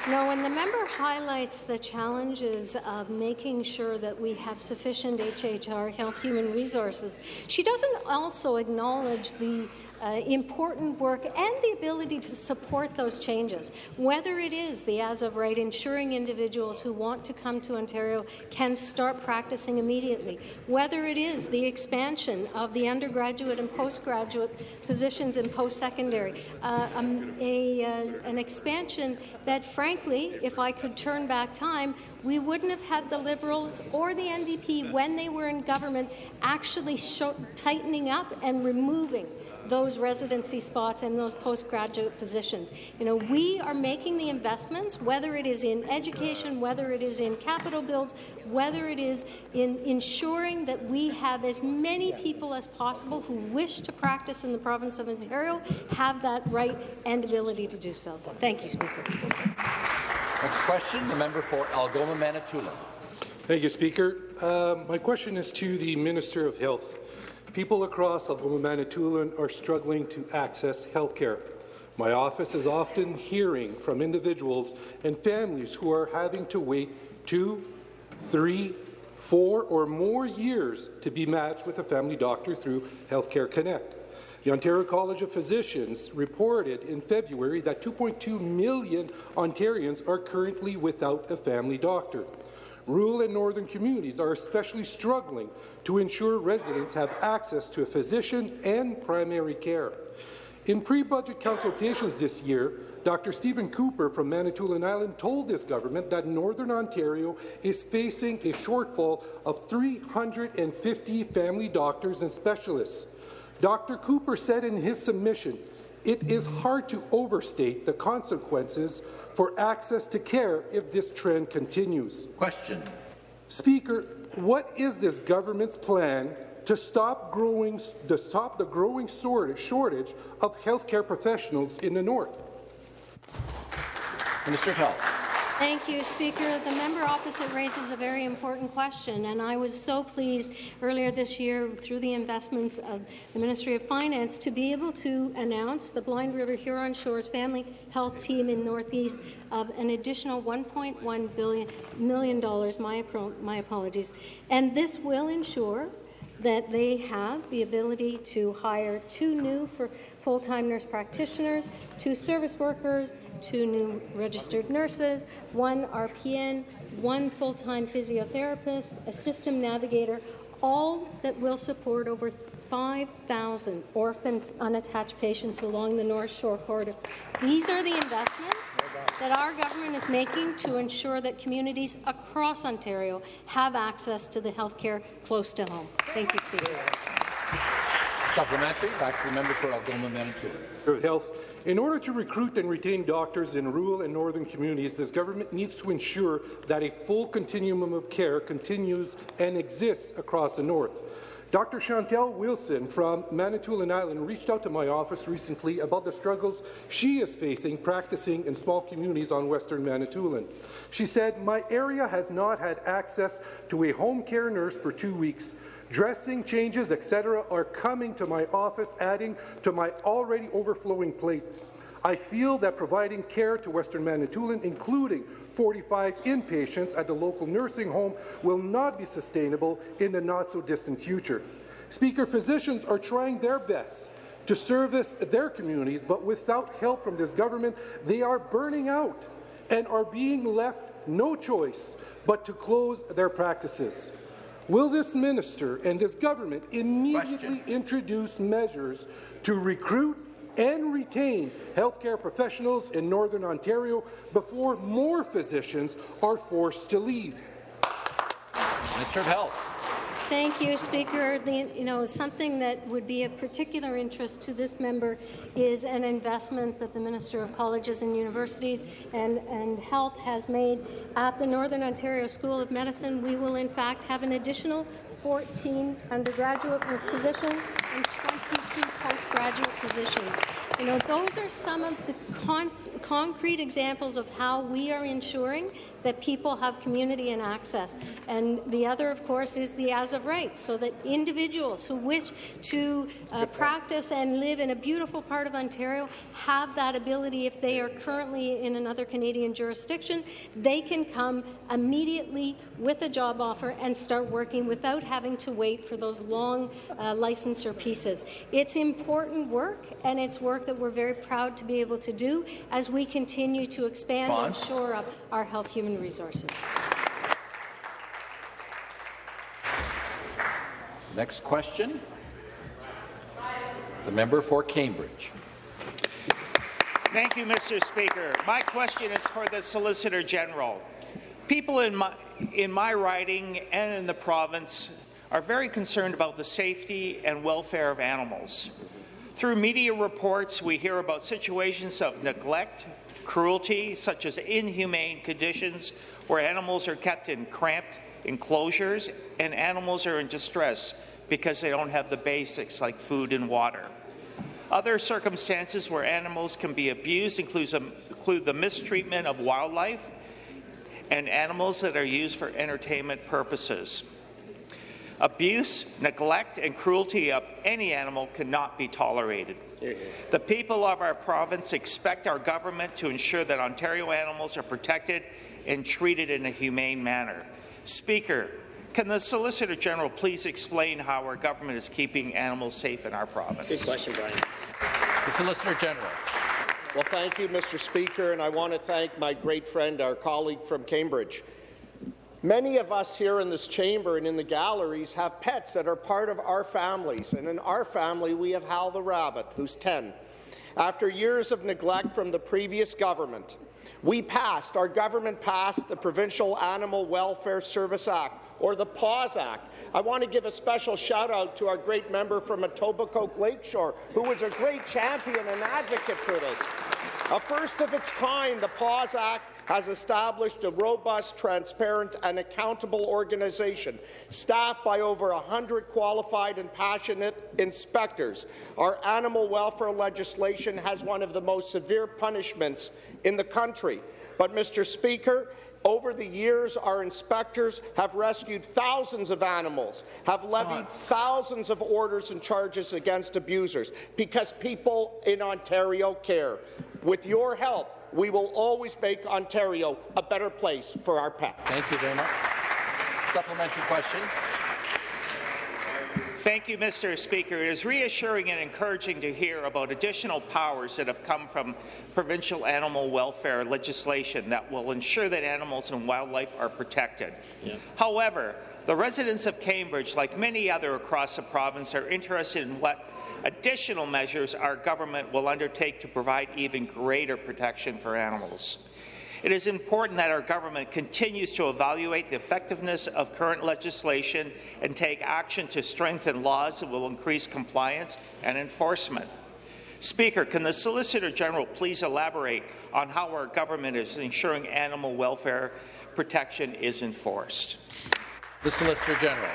Health. No, when the member highlights the challenges of making sure that we have sufficient HHR, Health Human Resources, she doesn't also acknowledge the uh, important work and the ability to support those changes, whether it is the as of right ensuring individuals who want to come to Ontario can start practicing immediately, whether it is the expansion of the undergraduate and postgraduate positions in post-secondary, uh, um, uh, an expansion that, frankly, if I could turn back time, we wouldn't have had the Liberals or the NDP when they were in government actually tightening up and removing those residency spots and those postgraduate positions. You know, we are making the investments, whether it is in education, whether it is in capital builds, whether it is in ensuring that we have as many people as possible who wish to practice in the province of Ontario have that right and ability to do so. Thank you, Speaker. Next question, the member for Algoma, Manitoulin. Thank you, Speaker. Uh, my question is to the Minister of Health. People across Manitoulin are struggling to access health care. My office is often hearing from individuals and families who are having to wait two, three, four or more years to be matched with a family doctor through Healthcare Connect. The Ontario College of Physicians reported in February that 2.2 million Ontarians are currently without a family doctor. Rural and northern communities are especially struggling to ensure residents have access to a physician and primary care. In pre-budget consultations this year, Dr. Stephen Cooper from Manitoulin Island told this government that Northern Ontario is facing a shortfall of 350 family doctors and specialists. Dr. Cooper said in his submission, it is hard to overstate the consequences for access to care if this trend continues. Question. Speaker, what is this government's plan to stop growing to stop the growing shortage of healthcare professionals in the north? Minister of Health. Thank you, Speaker. The member opposite raises a very important question, and I was so pleased earlier this year through the investments of the Ministry of Finance to be able to announce the Blind River Huron Shores Family Health Team in Northeast of an additional $1.1 billion million dollars. My, my apologies, and this will ensure that they have the ability to hire two new full-time nurse practitioners, two service workers, two new registered nurses, one RPN, one full-time physiotherapist, a system navigator, all that will support over 5,000 orphan unattached patients along the North Shore corridor. These are the investments that our government is making to ensure that communities across Ontario have access to the health care close to home. Thank you, Speaker. Supplementary, back to the member for Algoma, Manitoulin. Health. In order to recruit and retain doctors in rural and northern communities, this government needs to ensure that a full continuum of care continues and exists across the north. Dr. Chantel Wilson from Manitoulin Island reached out to my office recently about the struggles she is facing practicing in small communities on western Manitoulin. She said, my area has not had access to a home care nurse for two weeks. Dressing changes, etc., are coming to my office, adding to my already overflowing plate. I feel that providing care to Western Manitoulin, including 45 inpatients at the local nursing home, will not be sustainable in the not-so-distant future. Speaker, physicians are trying their best to service their communities, but without help from this government, they are burning out and are being left no choice but to close their practices. Will this minister and this government immediately Question. introduce measures to recruit and retain healthcare professionals in Northern Ontario before more physicians are forced to leave? Minister of Health. Thank you, Speaker. The, you know, something that would be of particular interest to this member is an investment that the Minister of Colleges and Universities and, and Health has made at the Northern Ontario School of Medicine. We will, in fact, have an additional 14 undergraduate positions and 22 postgraduate positions. You know, those are some of the con concrete examples of how we are ensuring that people have community and access. And the other, of course, is the as of rights, so that individuals who wish to uh, practice and live in a beautiful part of Ontario have that ability if they are currently in another Canadian jurisdiction. They can come immediately with a job offer and start working without having to wait for those long uh, licensure pieces. It's important work, and it's work that we're very proud to be able to do as we continue to expand and shore up our health human human resources. Next question. The member for Cambridge. Thank you, Mr. Speaker. My question is for the Solicitor General. People in my, in my riding and in the province are very concerned about the safety and welfare of animals. Through media reports, we hear about situations of neglect, cruelty, such as inhumane conditions where animals are kept in cramped enclosures and animals are in distress because they don't have the basics like food and water. Other circumstances where animals can be abused include the mistreatment of wildlife and animals that are used for entertainment purposes. Abuse, neglect, and cruelty of any animal cannot be tolerated. The people of our province expect our government to ensure that Ontario animals are protected and treated in a humane manner. Speaker, can the Solicitor General please explain how our government is keeping animals safe in our province? Good question, Brian. The Solicitor General. Well, thank you, Mr. Speaker, and I want to thank my great friend, our colleague from Cambridge. Many of us here in this chamber and in the galleries have pets that are part of our families, and in our family we have Hal the rabbit, who's 10. After years of neglect from the previous government, we passed, our government passed the Provincial Animal Welfare Service Act, or the PAWS Act. I want to give a special shout out to our great member from Etobicoke Lakeshore, who was a great champion and advocate for this. A first of its kind, the PAWS Act has established a robust, transparent and accountable organization staffed by over 100 qualified and passionate inspectors. Our animal welfare legislation has one of the most severe punishments in the country. But, Mr. Speaker, over the years, our inspectors have rescued thousands of animals, have levied thousands of orders and charges against abusers, because people in Ontario care. With your help, we will always make Ontario a better place for our pets. Thank you very much. Supplementary question. Thank you, Mr. Speaker. It is reassuring and encouraging to hear about additional powers that have come from provincial animal welfare legislation that will ensure that animals and wildlife are protected. Yeah. However, the residents of Cambridge, like many other across the province, are interested in what additional measures our government will undertake to provide even greater protection for animals. It is important that our government continues to evaluate the effectiveness of current legislation and take action to strengthen laws that will increase compliance and enforcement. Speaker, can the Solicitor General please elaborate on how our government is ensuring animal welfare protection is enforced? The Solicitor General.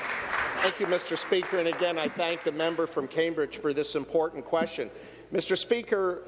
Thank you, Mr. Speaker. And again, I thank the member from Cambridge for this important question. Mr. Speaker,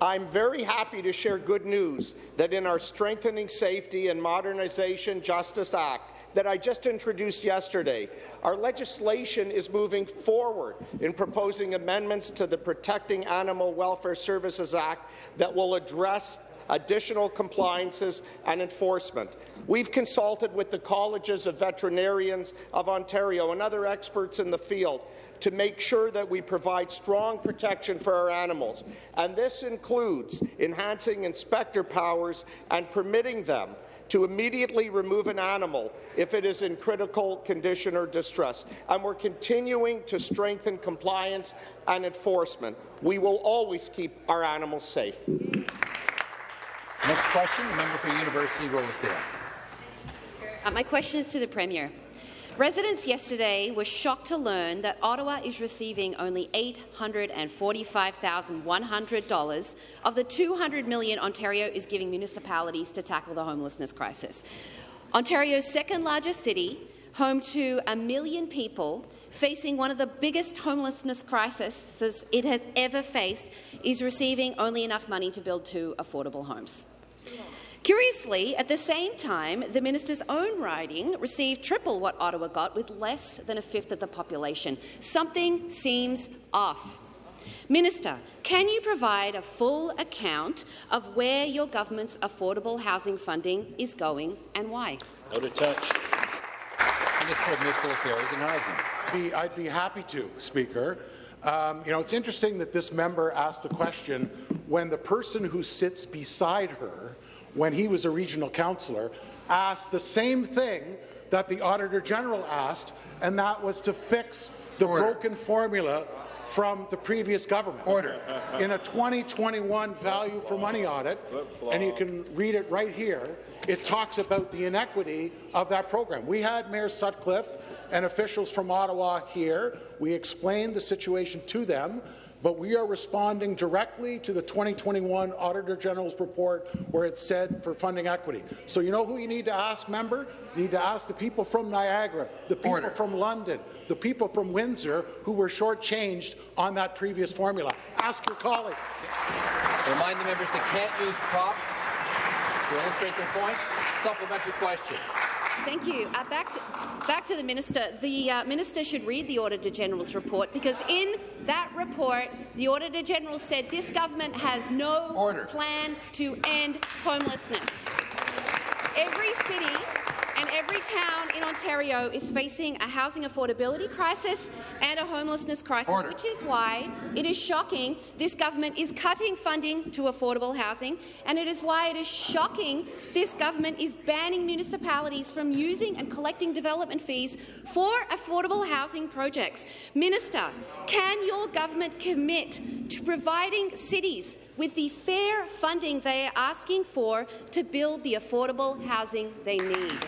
I'm very happy to share good news that in our Strengthening Safety and Modernization Justice Act that I just introduced yesterday, our legislation is moving forward in proposing amendments to the Protecting Animal Welfare Services Act that will address additional compliances and enforcement. We've consulted with the Colleges of Veterinarians of Ontario and other experts in the field to make sure that we provide strong protection for our animals, and this includes enhancing inspector powers and permitting them to immediately remove an animal if it is in critical condition or distress. And we're continuing to strengthen compliance and enforcement. We will always keep our animals safe. Next question, the member for University Rosedale. Uh, my question is to the Premier. Residents yesterday were shocked to learn that Ottawa is receiving only $845,100 of the 200 million Ontario is giving municipalities to tackle the homelessness crisis. Ontario's second largest city, home to a million people, facing one of the biggest homelessness crises it has ever faced, is receiving only enough money to build two affordable homes. Curiously, at the same time, the minister's own riding received triple what Ottawa got with less than a fifth of the population. Something seems off. Minister, can you provide a full account of where your government's affordable housing funding is going and why? Out of touch. Minister of Municipal Affairs and Housing. Be, I'd be happy to, Speaker. Um, you know, it's interesting that this member asked the question when the person who sits beside her when he was a regional councillor, asked the same thing that the Auditor General asked, and that was to fix the Order. broken formula from the previous government. Order. In a 2021 value for money audit, and you can read it right here, it talks about the inequity of that program. We had Mayor Sutcliffe and officials from Ottawa here. We explained the situation to them but we are responding directly to the 2021 Auditor General's report where it said for funding equity. So you know who you need to ask, member? You need to ask the people from Niagara, the people Order. from London, the people from Windsor who were shortchanged on that previous formula. Ask your colleague. Remind the members they can't use props to illustrate their points. Supplementary question. Thank you. Uh, back, to, back to the minister. The uh, minister should read the Auditor General's report because in that report, the Auditor General said this government has no Order. plan to end homelessness. Every city Every town in Ontario is facing a housing affordability crisis and a homelessness crisis, Order. which is why it is shocking this government is cutting funding to affordable housing, and it is why it is shocking this government is banning municipalities from using and collecting development fees for affordable housing projects. Minister, can your government commit to providing cities with the fair funding they are asking for to build the affordable housing they need?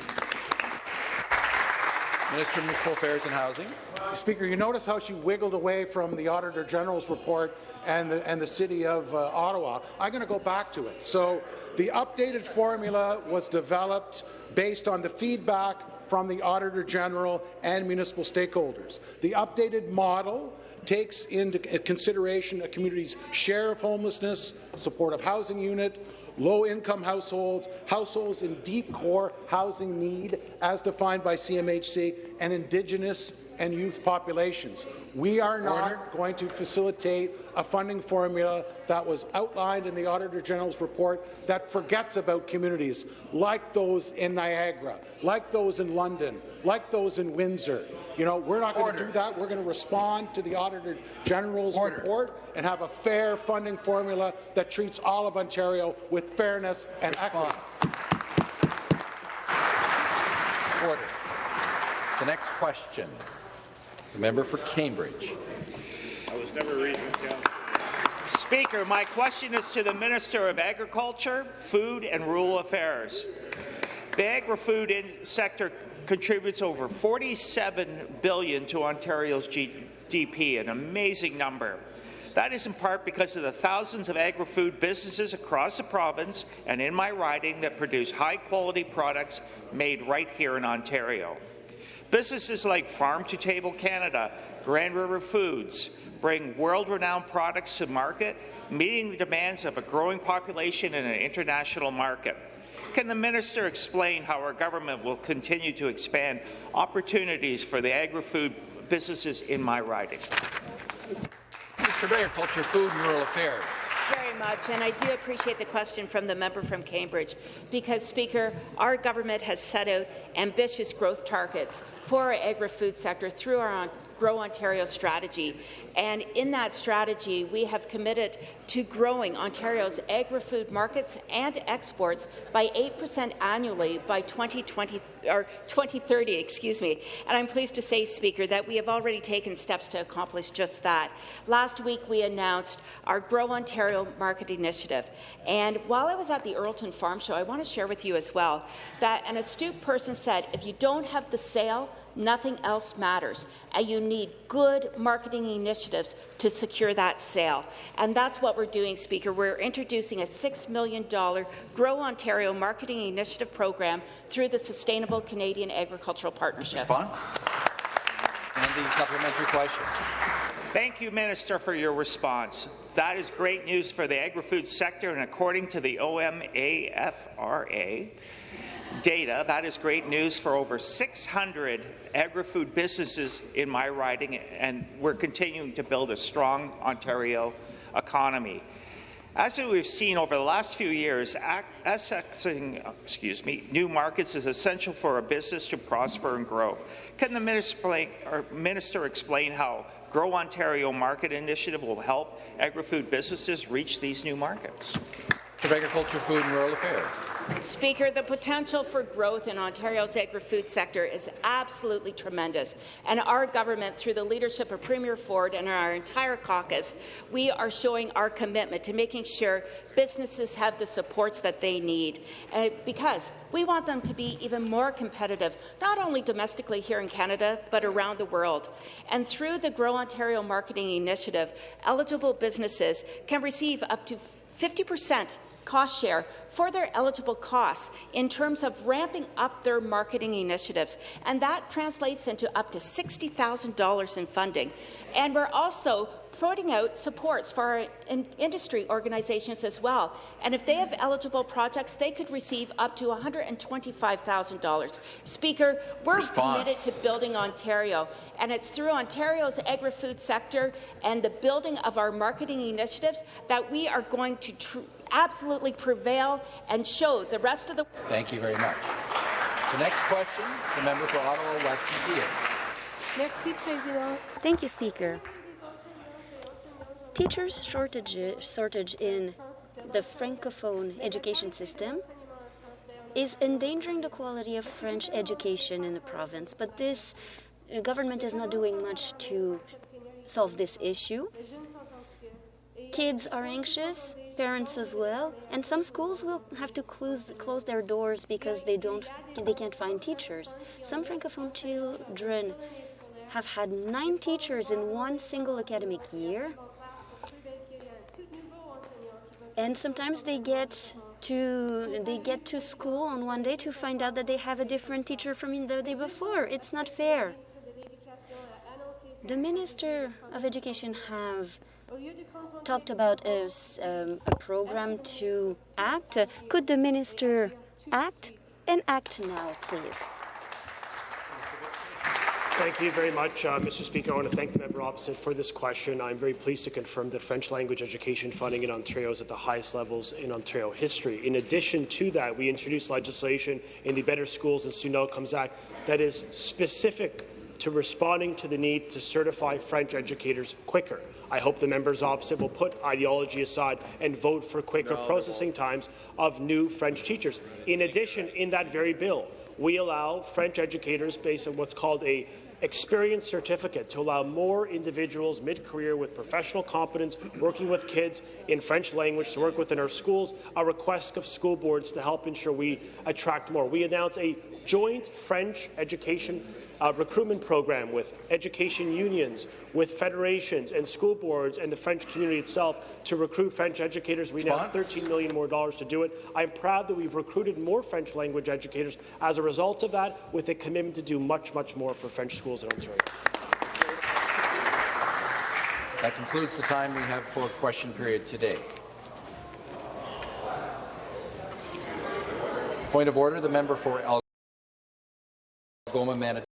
Minister of Municipal Affairs and Housing. Speaker, you notice how she wiggled away from the Auditor General's report and the, and the City of uh, Ottawa. I'm going to go back to it. So the updated formula was developed based on the feedback from the Auditor General and municipal stakeholders. The updated model takes into consideration a community's share of homelessness, supportive housing unit, low-income households, households in deep core housing need as defined by CMHC, and Indigenous and youth populations. We are not Order. going to facilitate a funding formula that was outlined in the Auditor General's report that forgets about communities like those in Niagara, like those in London, like those in Windsor. You know, we're not going to do that. We're going to respond to the Auditor General's Order. report and have a fair funding formula that treats all of Ontario with fairness and equity. Order. The next question. The member for Cambridge. I was never reading it down. Speaker, my question is to the Minister of Agriculture, Food and Rural Affairs. The agri-food sector contributes over 47 billion to Ontario's GDP, an amazing number. That is in part because of the thousands of agri-food businesses across the province and in my riding that produce high-quality products made right here in Ontario. Businesses like Farm to Table Canada, Grand River Foods bring world-renowned products to market, meeting the demands of a growing population in an international market. Can the minister explain how our government will continue to expand opportunities for the agri-food businesses in my riding? Of Agriculture, Food and Rural Affairs. Very much, and I do appreciate the question from the member from Cambridge, because, Speaker, our government has set out ambitious growth targets for our agri-food sector through our Grow Ontario strategy. And in that strategy, we have committed to growing Ontario's agri-food markets and exports by 8% annually by 2020 or 2030, excuse me. And I'm pleased to say, Speaker, that we have already taken steps to accomplish just that. Last week, we announced our Grow Ontario Market Initiative. And while I was at the Earlton Farm Show, I want to share with you as well that an astute person said, if you don't have the sale, nothing else matters. And you need good marketing initiatives to secure that sale. And that's what we're doing, Speaker. We're introducing a $6 million Grow Ontario marketing initiative program through the Sustainable Canadian Agricultural Partnership. Response? And the supplementary question. Thank you, Minister, for your response. That is great news for the agri-food sector, and according to the OMAFRA data, that is great news for over 600 agri-food businesses in my riding, and we're continuing to build a strong Ontario economy. As we've seen over the last few years, accessing excuse me, new markets is essential for a business to prosper and grow. Can the minister explain, minister explain how Grow Ontario Market Initiative will help agri-food businesses reach these new markets? Of Agriculture, Food and Rural Affairs. Speaker, the potential for growth in Ontario's agri-food sector is absolutely tremendous, and our government, through the leadership of Premier Ford and our entire caucus, we are showing our commitment to making sure businesses have the supports that they need, uh, because we want them to be even more competitive, not only domestically here in Canada, but around the world. And through the Grow Ontario Marketing Initiative, eligible businesses can receive up to 50 percent cost share for their eligible costs in terms of ramping up their marketing initiatives. And that translates into up to $60,000 in funding. And we're also putting out supports for our in industry organizations as well. And if they have eligible projects, they could receive up to $125,000. Speaker, we're Response. committed to building Ontario, and it's through Ontario's agri-food sector and the building of our marketing initiatives that we are going to absolutely prevail and show the rest of the Thank you very much. The next question, the member for Ottawa West Nepean. Merci, Président. Thank you, Speaker. Teachers shortage, shortage in the Francophone education system is endangering the quality of French education in the province, but this uh, government is not doing much to solve this issue. Kids are anxious, parents as well, and some schools will have to close close their doors because they don't they can't find teachers. Some francophone children have had nine teachers in one single academic year. And sometimes they get to they get to school on one day to find out that they have a different teacher from the day before. It's not fair. The Minister of Education have talked about a, s- um, a program to act. Could the minister act and act now, please? Thank you very much, uh, Mr. Speaker. I want to thank the member opposite for this question. I'm very pleased to confirm that French language education funding in Ontario is at the highest levels in Ontario history. In addition to that, we introduced legislation in the Better Schools and Student Outcomes Act that is specific to responding to the need to certify French educators quicker. I hope the members opposite will put ideology aside and vote for quicker processing times of new French teachers. In addition, in that very bill, we allow French educators, based on what's called a experience certificate, to allow more individuals mid-career with professional competence working with kids in French language to work within our schools, a request of school boards to help ensure we attract more. We announced a joint French education uh, recruitment program with education unions, with federations and school boards and the French community itself to recruit French educators. We now have Response? 13 million more dollars to do it. I'm proud that we've recruited more French language educators as a result of that, with a commitment to do much, much more for French schools in Ontario. That concludes the time we have for question period today. Point of order, the member for Algoma, Manitoulin.